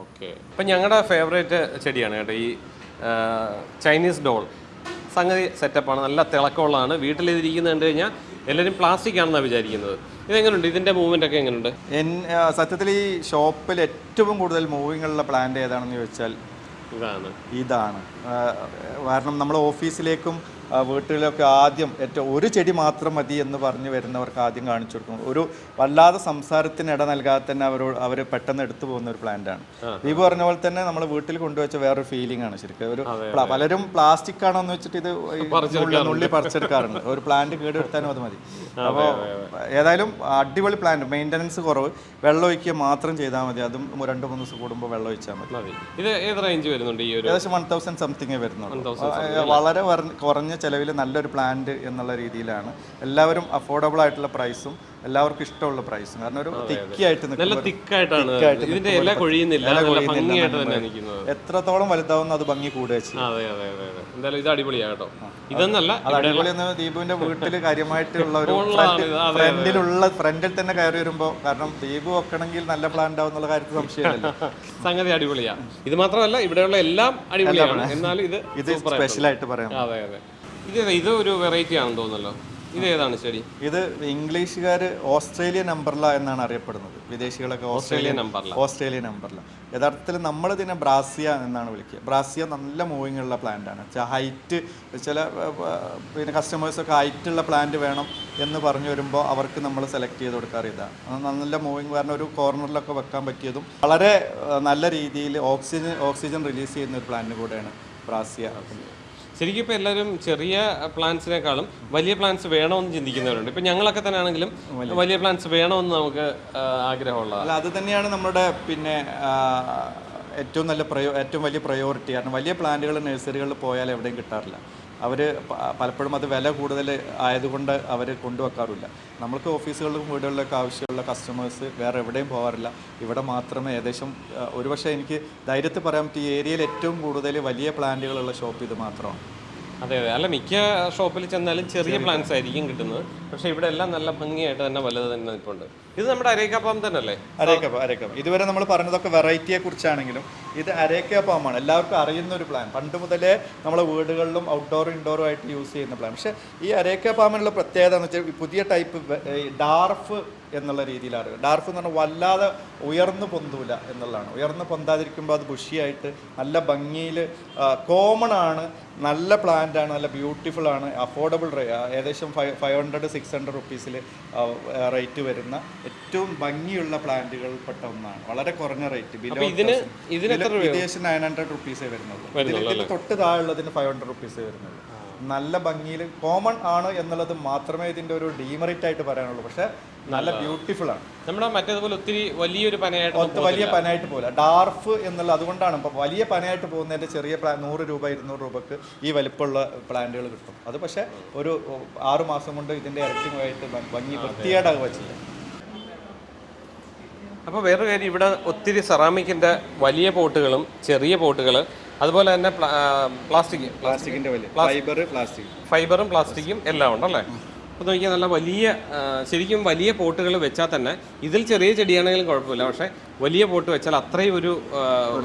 ഓക്കെ. അപ്പം ഞങ്ങളുടെ ഫേവറേറ്റ് ചെടിയാണ് കേട്ടോ ഈ ചൈനീസ് ഡോൾ സംഗതി സെറ്റപ്പാണ് നല്ല തിളക്കമുള്ളതാണ്. വീട്ടിൽ ഇതിരിക്കുന്നത് കണ്ടു കഴിഞ്ഞാൽ എല്ലാവരും പ്ലാസ്റ്റിക് ആണെന്നാണ് വിചാരിക്കുന്നത്. ഇതെങ്ങനെയുണ്ട് ഇതിന്റെ മൂവ്മെന്റ് ഒക്കെ എങ്ങനെയുണ്ട് എൻ സത്യത്തിൽ ഈ ഷോപ്പിൽ ഏറ്റവും കൂടുതൽ മൂവിങ്ങുള്ള പ്ലാന്റ് ഏതാണെന്ന് ചോദിച്ചാൽ ഇതാണ്. ഇതാണ്. കാരണം നമ്മൾ ഓഫീസിലേക്കും വീട്ടിലൊക്കെ ആദ്യം ഏറ്റവും ഒരു ചെടി മാത്രം മതി എന്ന് പറഞ്ഞു വരുന്നവർക്ക് ആദ്യം കാണിച്ചു കൊടുക്കും ഒരു വല്ലാതെ സംസാരത്തിന് ഇട നൽകാതെ തന്നെ അവരോട് അവർ പെട്ടെന്ന് എടുത്തു പോകുന്ന ഒരു പ്ലാന്റ് ആണ്. ദീപു പറഞ്ഞ പോലെ തന്നെ നമ്മൾ വീട്ടിൽ കൊണ്ടുവച്ച വേറൊരു ഫീലിംഗ് ആണ് ശരിക്കും. ഒരു പലരും പ്ലാസ്റ്റിക് ആണോ എന്ന് വെച്ചിട്ട് ഇത് ഉള്ളി നുള്ളി- പറിച്ചെടുക്കാറുണ്ട്. ഒരു പ്ലാന്റ് കേടെടുത്താനും അത് മതി. അപ്പോൾ ഏതായാലും അടിപൊളി പ്ലാന്റ് മെയിന്റനൻസ് കുറവ്. വെള്ളം ഒഴിക്കുക മാത്രം ചെയ്താൽ മതി. അതും രണ്ട് മൂന്ന് ദിവസം കൂടുമ്പോൾ വെള്ളം ഒഴിച്ചാൽ മതി. ഇത് ഏത് റേഞ്ച് വരുന്നുണ്ട് ഈ ഒരു ഏകദേശം വൺ തൗസൻഡ് സംതിങ് വരുന്നുള്ളൂ. വളരെ വർ- കുറഞ്ഞ ചിലവിൽ നല്ലൊരു പ്ലാന്റ് എന്നുള്ള രീതിയിലാണ്. എല്ലാവരും അഫോർഡബിൾ ആയിട്ടുള്ള പ്രൈസും എല്ലാവർക്കും ഇഷ്ടമുള്ള പ്രൈസും കാരണം ഒരു തിക്കിയായിട്ട് നല്ല തിക്കായിട്ടാണ്. ഇതിന്റെ ഇല കൊഴിയുന്നില്ല എത്രത്തോളം വലുതാവുന്ന അത് ഭംഗി കൂടുക എന്തായാലും ഇത് അത് ദീപുവിന്റെ വീട്ടിൽ കാര്യമായിട്ടുള്ള ഒരു ഫ്രണ്ടിലുള്ള ഫ്രണ്ടിൽ തന്നെ കയറി വരുമ്പോ കാരണം ദീപു വെക്കണമെങ്കിൽ നല്ല പ്ലാന്റ് ആവും എന്നുള്ള കാര്യത്തിൽ സംശയമില്ല സംഗതി അടിപൊളിയാ. ഇത് മാത്രമല്ല ഇവിടെയുള്ള എല്ലാം അടിപൊളിയാണ്. എന്നാലും ഇത് ഇത് സ്പെഷ്യലായിട്ട് പറയാം. അതെ അതെ. ഇത്? ഇത് ഒരു വെറൈറ്റി ആണെന്ന് തോന്നുന്നല്ലോ. ഇത് ഏതാണ് ശരി? ഇത് ഇംഗ്ലീഷുകാർ ഓസ്ട്രേലിയ നമ്പർല എന്നാണ് അറിയപ്പെടുന്നത്. വിദേശികളൊക്കെ ഓസ്ട്രേലിയ നമ്പർല ഓസ്ട്രേലിയ നമ്പർല യഥാർത്ഥത്തിൽ നമ്മൾ ഇതിനെ ബ്രാസിയ എന്നാണ് വിളിക്കുക. ബ്രാസിയ നല്ല മൂവിങ് ഉള്ള പ്ലാന്റ് ആണ്. ഹൈറ്റ് ചില പിന്നെ കസ്റ്റമേഴ്സൊക്കെ ഹൈറ്റ് ഉള്ള പ്ലാന്റ് വേണം എന്ന് പറഞ്ഞു വരുമ്പോൾ അവർക്ക് നമ്മൾ സെലക്ട് ചെയ്ത് കൊടുക്കാറ് ഇതാണ് നല്ല മൂവിങ് കാരണം ഒരു കോർണറിലൊക്കെ വെക്കാൻ പറ്റിയതും വളരെ നല്ല രീതിയിൽ ഓക്സിജൻ ഓക്സിജൻ റിലീസ് ചെയ്യുന്ന ഒരു പ്ലാന്റ് കൂടെയാണ് ബ്രാസിയ. ശരിക്കും ഇപ്പൊ എല്ലാവരും ചെറിയ പ്ലാന്റ്സിനേക്കാളും വലിയ പ്ലാന്റ്സ് വേണമെന്ന് ചിന്തിക്കുന്നവരുണ്ട്. ഇപ്പൊ ഞങ്ങളൊക്കെ തന്നെ ആണെങ്കിലും വലിയ പ്ലാന്റ്സ് വേണമെന്ന് നമുക്ക് ആഗ്രഹമുള്ളത് ആഗ്രഹമുള്ള അല്ല അത് തന്നെയാണ് നമ്മുടെ പിന്നെ ഏറ്റവും നല്ല പ്രയോ ഏറ്റവും വലിയ പ്രയോറിറ്റി കാരണം വലിയ പ്ലാന്റുകൾ നഴ്സറികളിൽ പോയാൽ എവിടെയും കിട്ടാറില്ല. അവർ പലപ്പോഴും അത് വില കൂടുതൽ ആയതുകൊണ്ട് അവർ കൊണ്ടുവെക്കാറില്ല നമ്മൾക്ക് ഓഫീസുകളിലും വീടുകളിലൊക്കെ ആവശ്യമുള്ള കസ്റ്റമേഴ്സ് വേറെ എവിടെയും പോകാറില്ല ഇവിടെ മാത്രമേ ഏകദേശം ഒരുപക്ഷെ എനിക്ക് ധൈര്യത്തിൽ പറയാൻ പറ്റും ഈ ഏരിയയിൽ ഏറ്റവും കൂടുതൽ വലിയ പ്ലാന്റുകളുള്ള ഷോപ്പ് ഇത് മാത്രമാണ്. അതെ അതെ. അല്ല മിക്ക ഷോപ്പിൽ ചെന്നാലും ചെറിയ പ്ലാന്റ്സ് ആയിരിക്കും കിട്ടുന്നത്. പക്ഷെ ഇവിടെ എല്ലാം നല്ല ഭംഗിയായിട്ട് തന്നെ വലുത് തന്നെ നിൽപ്പുണ്ട്. ഇത് നമ്മുടെ അരേക്ക പാം തന്നെ അല്ലേ അരേക്കപ്പം അരേക്കപ്പ് ഇതുവരെ നമ്മൾ പറഞ്ഞതൊക്കെ വെറൈറ്റിയെ കുറിച്ചാണെങ്കിലും ഇത് അരേക്ക പാമാണ്. എല്ലാവർക്കും അറിയുന്ന ഒരു പ്ലാൻ പണ്ട് മുതലേ നമ്മളെ വീടുകളിലും ഔട്ട്ഡോറും ഇൻഡോറും ആയിട്ട് യൂസ് ചെയ്യുന്ന പ്ലാൻ പക്ഷേ ഈ അരേക്ക പാമിനുള്ള പ്രത്യേകത എന്ന് വെച്ചാൽ പുതിയ ടൈപ്പ് ഡാർഫ് എന്നുള്ള രീതിയിലാണ് ഡാർഫ് എന്ന് പറഞ്ഞാൽ വല്ലാതെ ഉയർന്നു പൊന്തൂല എന്നുള്ളതാണ്. ഉയർന്നു പൊന്താതിരിക്കുമ്പോൾ അത് ബുഷിയായിട്ട് നല്ല ഭംഗിയിൽ കോമൺ ആണ് നല്ല പ്ലാന്റ് ആണ് നല്ല ബ്യൂട്ടിഫുൾ ആണ് അഫോർഡബിൾ ഏകദേശം five five hundred six hundred റുപ്പീസിൽ rate വരുന്ന ഏറ്റവും ഭംഗിയുള്ള പ്ലാന്റുകൾപ്പെട്ട ഒന്നാണ്. വളരെ കുറഞ്ഞ റേറ്റ് ബിലോ വിദേശം നയൻ ഹൺഡ്രഡ് റുപ്പീസേ വരുന്നുള്ളൂ. തൊട്ട് ഇതിൽ തൊട്ട് താഴെയുള്ളതിന് ഫൈവ് ഹൺഡ്രഡ് റുപ്പീസേ വരുന്നുള്ളൂ. നല്ല ഭംഗിയിൽ കോമൺ ആണ് എന്നുള്ളത് മാത്രമേ ഇതിന്റെ ഒരു ഡീമറിറ്റ് ആയിട്ട് പറയാനുള്ളൂ. പക്ഷെ നല്ല ബ്യൂട്ടിഫുൾ ആണ്. നമ്മുടെ മറ്റേതുപോലെ ഒത്തിരി വലിയൊരു പനയായിട്ട് വലിയ പനയായിട്ട് പോകില്ല ഡാർഫ് എന്നുള്ള അതുകൊണ്ടാണ്. ഇപ്പം വലിയ പനയായിട്ട് പോകുന്നതിന്റെ ചെറിയ പ്ലാൻ നൂറ് രൂപ ഇരുന്നൂറ് രൂപക്ക് ഈ വലിപ്പമുള്ള പ്ലാന്റുകൾ കിട്ടും. അത് പക്ഷെ ഒരു ആറു മാസം കൊണ്ട് ഇതിന്റെ ഇരട്ടിയുമായിട്ട് ആയിട്ട് ഭംഗി വൃത്തികേടാകുക ചെയ്യും. അപ്പോൾ വേറൊരു കാര്യം ഇവിടെ ഒത്തിരി സെറാമിക്കിന്റെ വലിയ പോട്ടുകളും ചെറിയ പോട്ടുകൾ അതുപോലെ തന്നെ പ്ലാസ്റ്റിക് പ്ലാസ്റ്റിക്കിന്റെ വലിയ. Fibre plastic. ഫൈബറും പ്ലാസ്റ്റിക്കും എല്ലാം ഉണ്ടല്ലേ? അപ്പോൾ നോക്കിയാൽ നല്ല വലിയ ശരിക്കും വലിയ പോട്ടുകൾ വെച്ചാൽ തന്നെ ഇതിൽ ചെറിയ ചെടിയാണെങ്കിലും കുഴപ്പമില്ല. പക്ഷേ വലിയ പോട്ട് വെച്ചാൽ അത്രയും ഒരു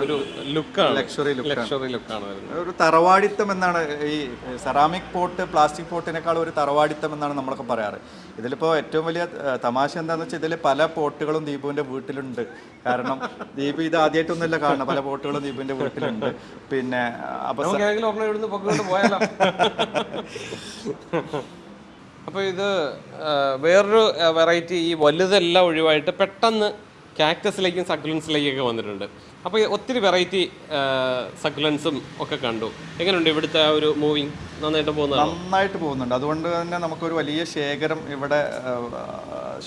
ഒരു ലുക്കാണ്. ലക്ഷറി ലുക്ക് ലക്ഷറി ലുക്കാണ് വരുന്നത്. ഒരു തറവാടിത്തം എന്നാണ് ഈ സെറാമിക് പോട്ട് പ്ലാസ്റ്റിക് പോട്ടിനേക്കാൾ ഒരു തറവാടിത്തം എന്നാണ് നമ്മളൊക്കെ പറയാറ്. ഇതിലിപ്പോൾ ഏറ്റവും വലിയ തമാശ എന്താണെന്ന് വെച്ചാൽ ഇതിൽ പല പോട്ടുകളും ദീപുവിന്റെ വീട്ടിലുണ്ട്. കാരണം ദീപു ഇത് ആദ്യമായിട്ടൊന്നുമില്ല കാണുന്നത്. പല പോട്ടുകളും ദീപുവിന്റെ വീട്ടിലുണ്ട്. പിന്നെ അപ്പോൾ അപ്പോൾ ഇത് വേറൊരു വെറൈറ്റി ഈ വലുതെല്ലാം ഒഴിവായിട്ട് പെട്ടെന്ന് കാക്ടസിലേക്കും സക്കുലൻസിലേക്കൊക്കെ വന്നിട്ടുണ്ട്. അപ്പോൾ ഒത്തിരി വെറൈറ്റി സക്കുലൻസും ഒക്കെ കണ്ടു. എങ്ങനെയുണ്ട് ഇവിടുത്തെ ആ ഒരു മൂവിങ് നന്നായിട്ട് പോകുന്നത് നന്നായിട്ട് പോകുന്നുണ്ട്. അതുകൊണ്ട് തന്നെ നമുക്കൊരു വലിയ ശേഖരം ഇവിടെ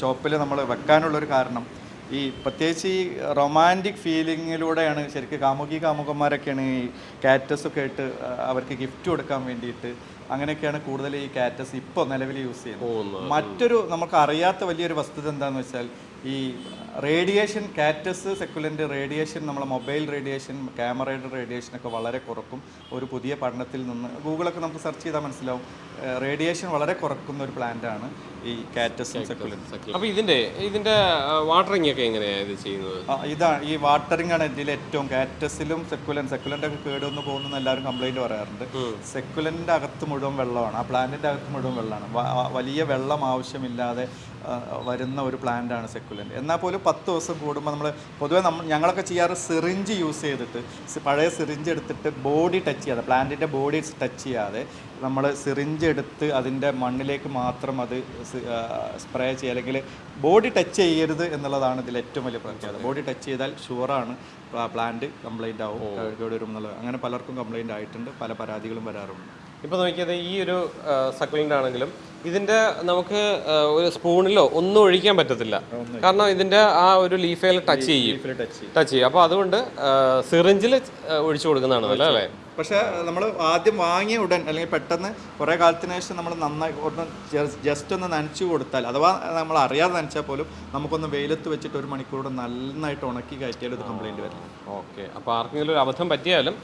ഷോപ്പിൽ നമ്മൾ വെക്കാനുള്ളൊരു കാരണം ഈ പ്രത്യേകിച്ച് ഈ റൊമാന്റിക് ഫീലിങ്ങിലൂടെയാണ് ശരിക്കും കാമുകി കാമുകന്മാരൊക്കെയാണ് ഈ കാറ്റസ് ഒക്കെ ആയിട്ട് അവർക്ക് ഗിഫ്റ്റ് കൊടുക്കാൻ വേണ്ടിയിട്ട് അങ്ങനെയൊക്കെയാണ് കൂടുതൽ ഈ കാറ്റസ് ഇപ്പോൾ നിലവിൽ യൂസ് ചെയ്യുന്നത്. മറ്റൊരു നമുക്ക് അറിയാത്ത വലിയൊരു വസ്തുത എന്താണെന്ന് വെച്ചാൽ ഈ റേഡിയേഷൻ കാറ്റസ് സെക്കുലന്റ് റേഡിയേഷൻ നമ്മളെ മൊബൈൽ റേഡിയേഷൻ ക്യാമറയുടെ റേഡിയേഷൻ ഒക്കെ വളരെ കുറക്കും. ഒരു പുതിയ പഠനത്തിൽ നിന്ന് ഗൂഗിളൊക്കെ നമുക്ക് സെർച്ച് ചെയ്താൽ മനസ്സിലാവും. റേഡിയേഷൻ വളരെ കുറക്കുന്ന ഒരു പ്ലാന്റ് ആണ്. ഈ കാറ്റസും സക്കുലൻസും അപ്പോൾ ഇതിന്റെ ഇതിന്റെ വാട്ടറിംഗ് ഒക്കെ എങ്ങനെയാണ് ഇത് ചെയ്യുന്നത്? ഇതാണ് ഈ വാട്ടറിംഗ് ആണ് ഇതിൽ ഏറ്റവും കാറ്റസിലും സെക്കുലൻ സെക്കുലന്റെ ഒക്കെ കേടുവന്ന് പോകുന്ന എല്ലാവരും കംപ്ലൈന്റ് പറയാറുണ്ട്. സെക്കുലന്റെ അകത്ത് മുഴുവൻ വെള്ളമാണ്. ആ പ്ലാന്റിന്റെ അകത്ത് മുഴുവൻ വെള്ളമാണ്. വലിയ വെള്ളം ആവശ്യമില്ലാതെ വരുന്ന ഒരു പ്ലാന്റ് ആണ് സെക്കുലന്റ് എന്നാൽ പോലും പത്ത് ദിവസം കൂടുമ്പോൾ നമ്മൾ പൊതുവെ നമ്മൾ ഞങ്ങളൊക്കെ ചെയ്യാറ് സിറിഞ്ച് യൂസ് ചെയ്തിട്ട് പഴയ സിറിഞ്ച് എടുത്തിട്ട് ബോഡി ടച്ച് ചെയ്യാതെ പ്ലാന്റിന്റെ ബോഡി ടച്ച് ചെയ്യാതെ നമ്മൾ സിറിഞ്ച് എടുത്ത് അതിന്റെ മണ്ണിലേക്ക് മാത്രം അത് സ്പ്രേ ചെയ്യുക. അല്ലെങ്കിൽ ബോഡി ടച്ച് ചെയ്യരുത് എന്നുള്ളതാണ് ഇതിൽ ഏറ്റവും വലിയ പ്രത്യേകത. ബോഡി ടച്ച് ചെയ്താൽ ഷുവറാണ് പ്ലാന്റ് കംപ്ലൈന്റ് ആവും കേട് വരും എന്നുള്ളത്. അങ്ങനെ പലർക്കും കംപ്ലൈന്റ് ആയിട്ടുണ്ട് പല പരാതികളും വരാറുണ്ട്. ഇപ്പോൾ നോക്കിയത് ഈ ഒരു സക്കുലന്റ് ആണെങ്കിലും ഇതിന്റെ നമുക്ക് ഒരു സ്പൂണിലോ ഒന്നും ഒഴിക്കാൻ പറ്റത്തില്ല. കാരണം ഇതിന്റെ ആ ഒരു ലീഫേൽ ടച്ച് ചെയ്യും. ടച്ച് ചെയ്യും. അപ്പോൾ അതുകൊണ്ട് സിറിഞ്ചിൽ ഒഴിച്ചു കൊടുക്കുന്നതാണ് അല്ലേ പക്ഷേ നമ്മൾ ആദ്യം വാങ്ങിയ ഉടൻ അല്ലെങ്കിൽ പെട്ടെന്ന് കുറേ കാലത്തിന് ശേഷം നമ്മൾ നന്നായി ഒന്ന് ജസ്റ്റ് ഒന്ന് നനച്ചു കൊടുത്താൽ അഥവാ നമ്മൾ അറിയാതെ നനച്ചാൽ പോലും നമുക്കൊന്ന് വെയിലത്ത് വെച്ചിട്ട് ഒരു മണിക്കൂർ നന്നായിട്ട് ഉണക്കി കയറ്റിയാലും ഒരു കംപ്ലൈന്റ് വരില്ല. ഓക്കെ. അപ്പോൾ ആർക്കെങ്കിലും ഒരു അബദ്ധം പറ്റിയാലും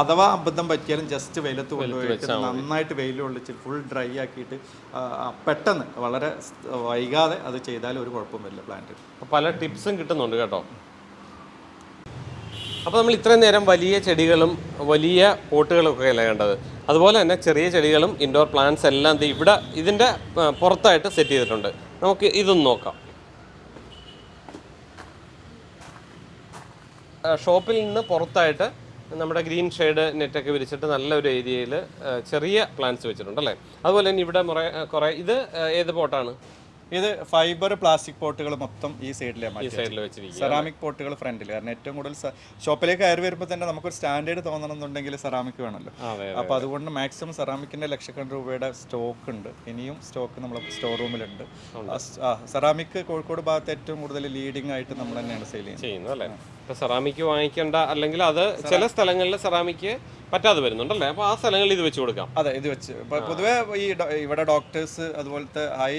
അഥവാ അബദ്ധം പറ്റിയാലും ജസ്റ്റ് വെയിലത്ത് കൊണ്ടുപോയിട്ട് നന്നായിട്ട് വെയിൽ കൊള്ളിച്ച് ഫുൾ ഡ്രൈ ആക്കിയിട്ട് പെട്ടെന്ന് വളരെ വൈകാതെ അത് ചെയ്താൽ ഒരു കുഴപ്പം വരില്ല പ്ലാന്റ് പല ടിപ്സും കിട്ടുന്നുണ്ട് കേട്ടോ. അപ്പോൾ നമ്മൾ ഇത്രയും നേരം വലിയ ചെടികളും വലിയ പോട്ടുകളും ഒക്കെ അല്ലേ കണ്ടത്? അതുപോലെ തന്നെ ചെറിയ ചെടികളും ഇൻഡോർ പ്ലാന്റ്സ് എല്ലാം ഇവിടെ ഇതിന്റെ പുറത്തായിട്ട് സെറ്റ് ചെയ്തിട്ടുണ്ട്. നമുക്ക് ഇതൊന്ന് നോക്കാം. ഷോപ്പിൽ നിന്ന് പുറത്തായിട്ട് നമ്മുടെ ഗ്രീൻ ഷെയ്ഡ് നെറ്റൊക്കെ വിരിച്ചിട്ട് നല്ലൊരു ഏരിയയിൽ ചെറിയ പ്ലാന്റ്സ് വെച്ചിട്ടുണ്ട് അല്ലേ? അതുപോലെ തന്നെ ഇവിടെ കുറേ ഇത് ഏത് പോട്ടാണ്? ഇത് ഫൈബർ പ്ലാസ്റ്റിക് പോട്ടുകൾ മൊത്തം ഈ സൈഡിലെ സെറാമിക് പോട്ടുകൾ ഫ്രണ്ടിൽ കാരണം ഏറ്റവും കൂടുതൽ ഷോപ്പിലേക്ക് കയറി വരുമ്പോൾ തന്നെ നമുക്കൊരു സ്റ്റാൻഡേർഡ് തോന്നണം തോന്നണമെന്നുണ്ടെങ്കിൽ സെറാമിക് വേണമല്ലോ. അപ്പൊ അപ്പോൾ അതുകൊണ്ട് മാക്സിമം സെറാമിക്കിന്റെ ലക്ഷക്കണക്കിന് രൂപയുടെ സ്റ്റോക്ക് ഉണ്ട്. ഇനിയും സ്റ്റോക്ക് നമ്മൾ സ്റ്റോർ റൂമിലുണ്ട് സെറാമിക് കോഴിക്കോട് ഭാഗത്ത് ഏറ്റവും കൂടുതൽ ലീഡിംഗ് ആയിട്ട് നമ്മൾ തന്നെയാണ് സെയിൽ ചെയ്യുന്നത്. സെറാമിക് വാങ്ങിക്കേണ്ട അല്ലെങ്കിൽ അത് ചില സ്ഥലങ്ങളിൽ സെറാമിക് പറ്റാതെ വരുന്നുണ്ടല്ലേ? അപ്പൊ ആ സ്ഥലങ്ങളിൽ ഇത് വെച്ച് കൊടുക്കാം. അതെ ഇത് വെച്ച്. പൊതുവേ ഈ ഇവിടെ ഡോക്ടേഴ്സ് അതുപോലത്തെ ഹൈ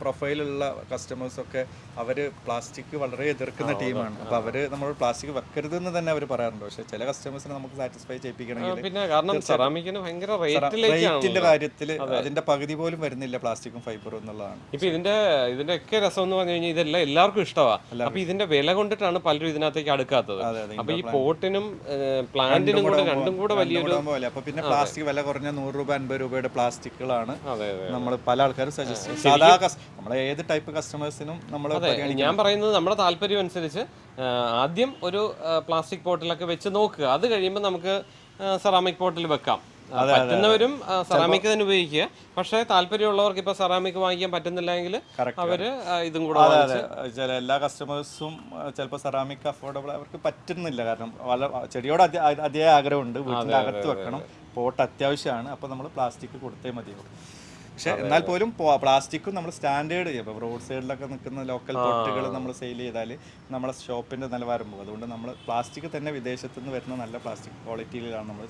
പ്രൊഫൈലുള്ള കസ്റ്റമേഴ്സ് ഒക്കെ അവർ പ്ലാസ്റ്റിക് വളരെ എതിർക്കുന്ന ടീമാണ് അപ്പൊ അവർ നമ്മൾ പ്ലാസ്റ്റിക് വെക്കരുത് എന്ന് തന്നെ അവർ പറയാറുണ്ട്. പക്ഷെ ചില കസ്റ്റമേഴ്സിനെ നമുക്ക് സാറ്റിസ്ഫൈ ചെയ്യിപ്പിക്കണമെങ്കിൽ പിന്നെ കാരണം സെറാമിക്കിന് ഭയങ്കര റേറ്റിലേക്കാണ് റേറ്റിന്റെ കാര്യത്തിൽ അതിന്റെ പകുതി പോലും വരുന്നില്ല പ്ലാസ്റ്റിക്കും ഫൈബറും എന്നുള്ളതാണ്. ഇപ്പൊ ഇതിന്റെ ഇതിന്റെ ഒക്കെ രസം എന്ന് പറഞ്ഞു കഴിഞ്ഞാൽ ഇതെല്ലാം എല്ലാവർക്കും ഇഷ്ടമാണ് അപ്പൊ ഇതിന്റെ വില കൊണ്ടിട്ടാണ് പലരും ഇതിനകത്തേക്ക് അടുക്കാത്തത്. അപ്പൊ ഈ പോട്ടിനും പ്ലാന്റിനും കൂടെ രണ്ടും കൂടെ വലിയൊരു അപ്പൊ പിന്നെ പ്ലാസ്റ്റിക് വില കുറഞ്ഞ നൂറ് രൂപ അൻപത് രൂപയുടെ പ്ലാസ്റ്റിക്കുകളാണ് നമ്മൾ പല ആൾക്കാരും സജസ്റ്റ് സാധാ നമ്മളെ ഏത് ടൈപ്പ് കസ്റ്റമേഴ്സിനും നമ്മൾ ഞാൻ പറയുന്നത് നമ്മുടെ താല്പര്യം അനുസരിച്ച് ആദ്യം ഒരു പ്ലാസ്റ്റിക് പോട്ടിലൊക്കെ വെച്ച് നോക്കുക. അത് കഴിയുമ്പോൾ നമുക്ക് സെറാമിക് പോട്ടിൽ വെക്കാം. പറ്റുന്നവരും സെറാമിക് തന്നെ ഉപയോഗിക്കുക. പക്ഷേ താല്പര്യമുള്ളവർക്ക് ഇപ്പൊ സെറാമിക് വാങ്ങിക്കാൻ പറ്റുന്നില്ലെങ്കിൽ അവർ ഇതും കൂടെ ചില എല്ലാ കസ്റ്റമേഴ്സും ചിലപ്പോൾ സെറാമിക് അഫോർഡബിൾ അവർക്ക് പറ്റുന്നില്ല. കാരണം വല ചെടിയോട് അതി- ആഗ്രഹമുണ്ട്. വീട്ടിൽ അകത്ത് വെക്കണം. പോട്ട് അത്യാവശ്യമാണ്. അപ്പോൾ നമ്മൾ പ്ലാസ്റ്റിക് കൊടുത്തേ മതിയുള്ളൂ. പക്ഷെ എന്നാൽ പോലും പ്ലാസ്റ്റിക്കും നമ്മൾ സ്റ്റാൻഡേർഡ് ചെയ്യും. റോഡ് സൈഡിലൊക്കെ നിൽക്കുന്ന ലോക്കൽ പോട്ടുകൾ നമ്മൾ സെയിൽ ചെയ്താൽ നമ്മളെ ഷോപ്പിന്റെ നിലവാരം പോകും. അതുകൊണ്ട് നമ്മൾ പ്ലാസ്റ്റിക് തന്നെ വിദേശത്തുനിന്ന് വരുന്ന നല്ല പ്ലാസ്റ്റിക് ക്വാളിറ്റിയിലാണ് നമ്മൾ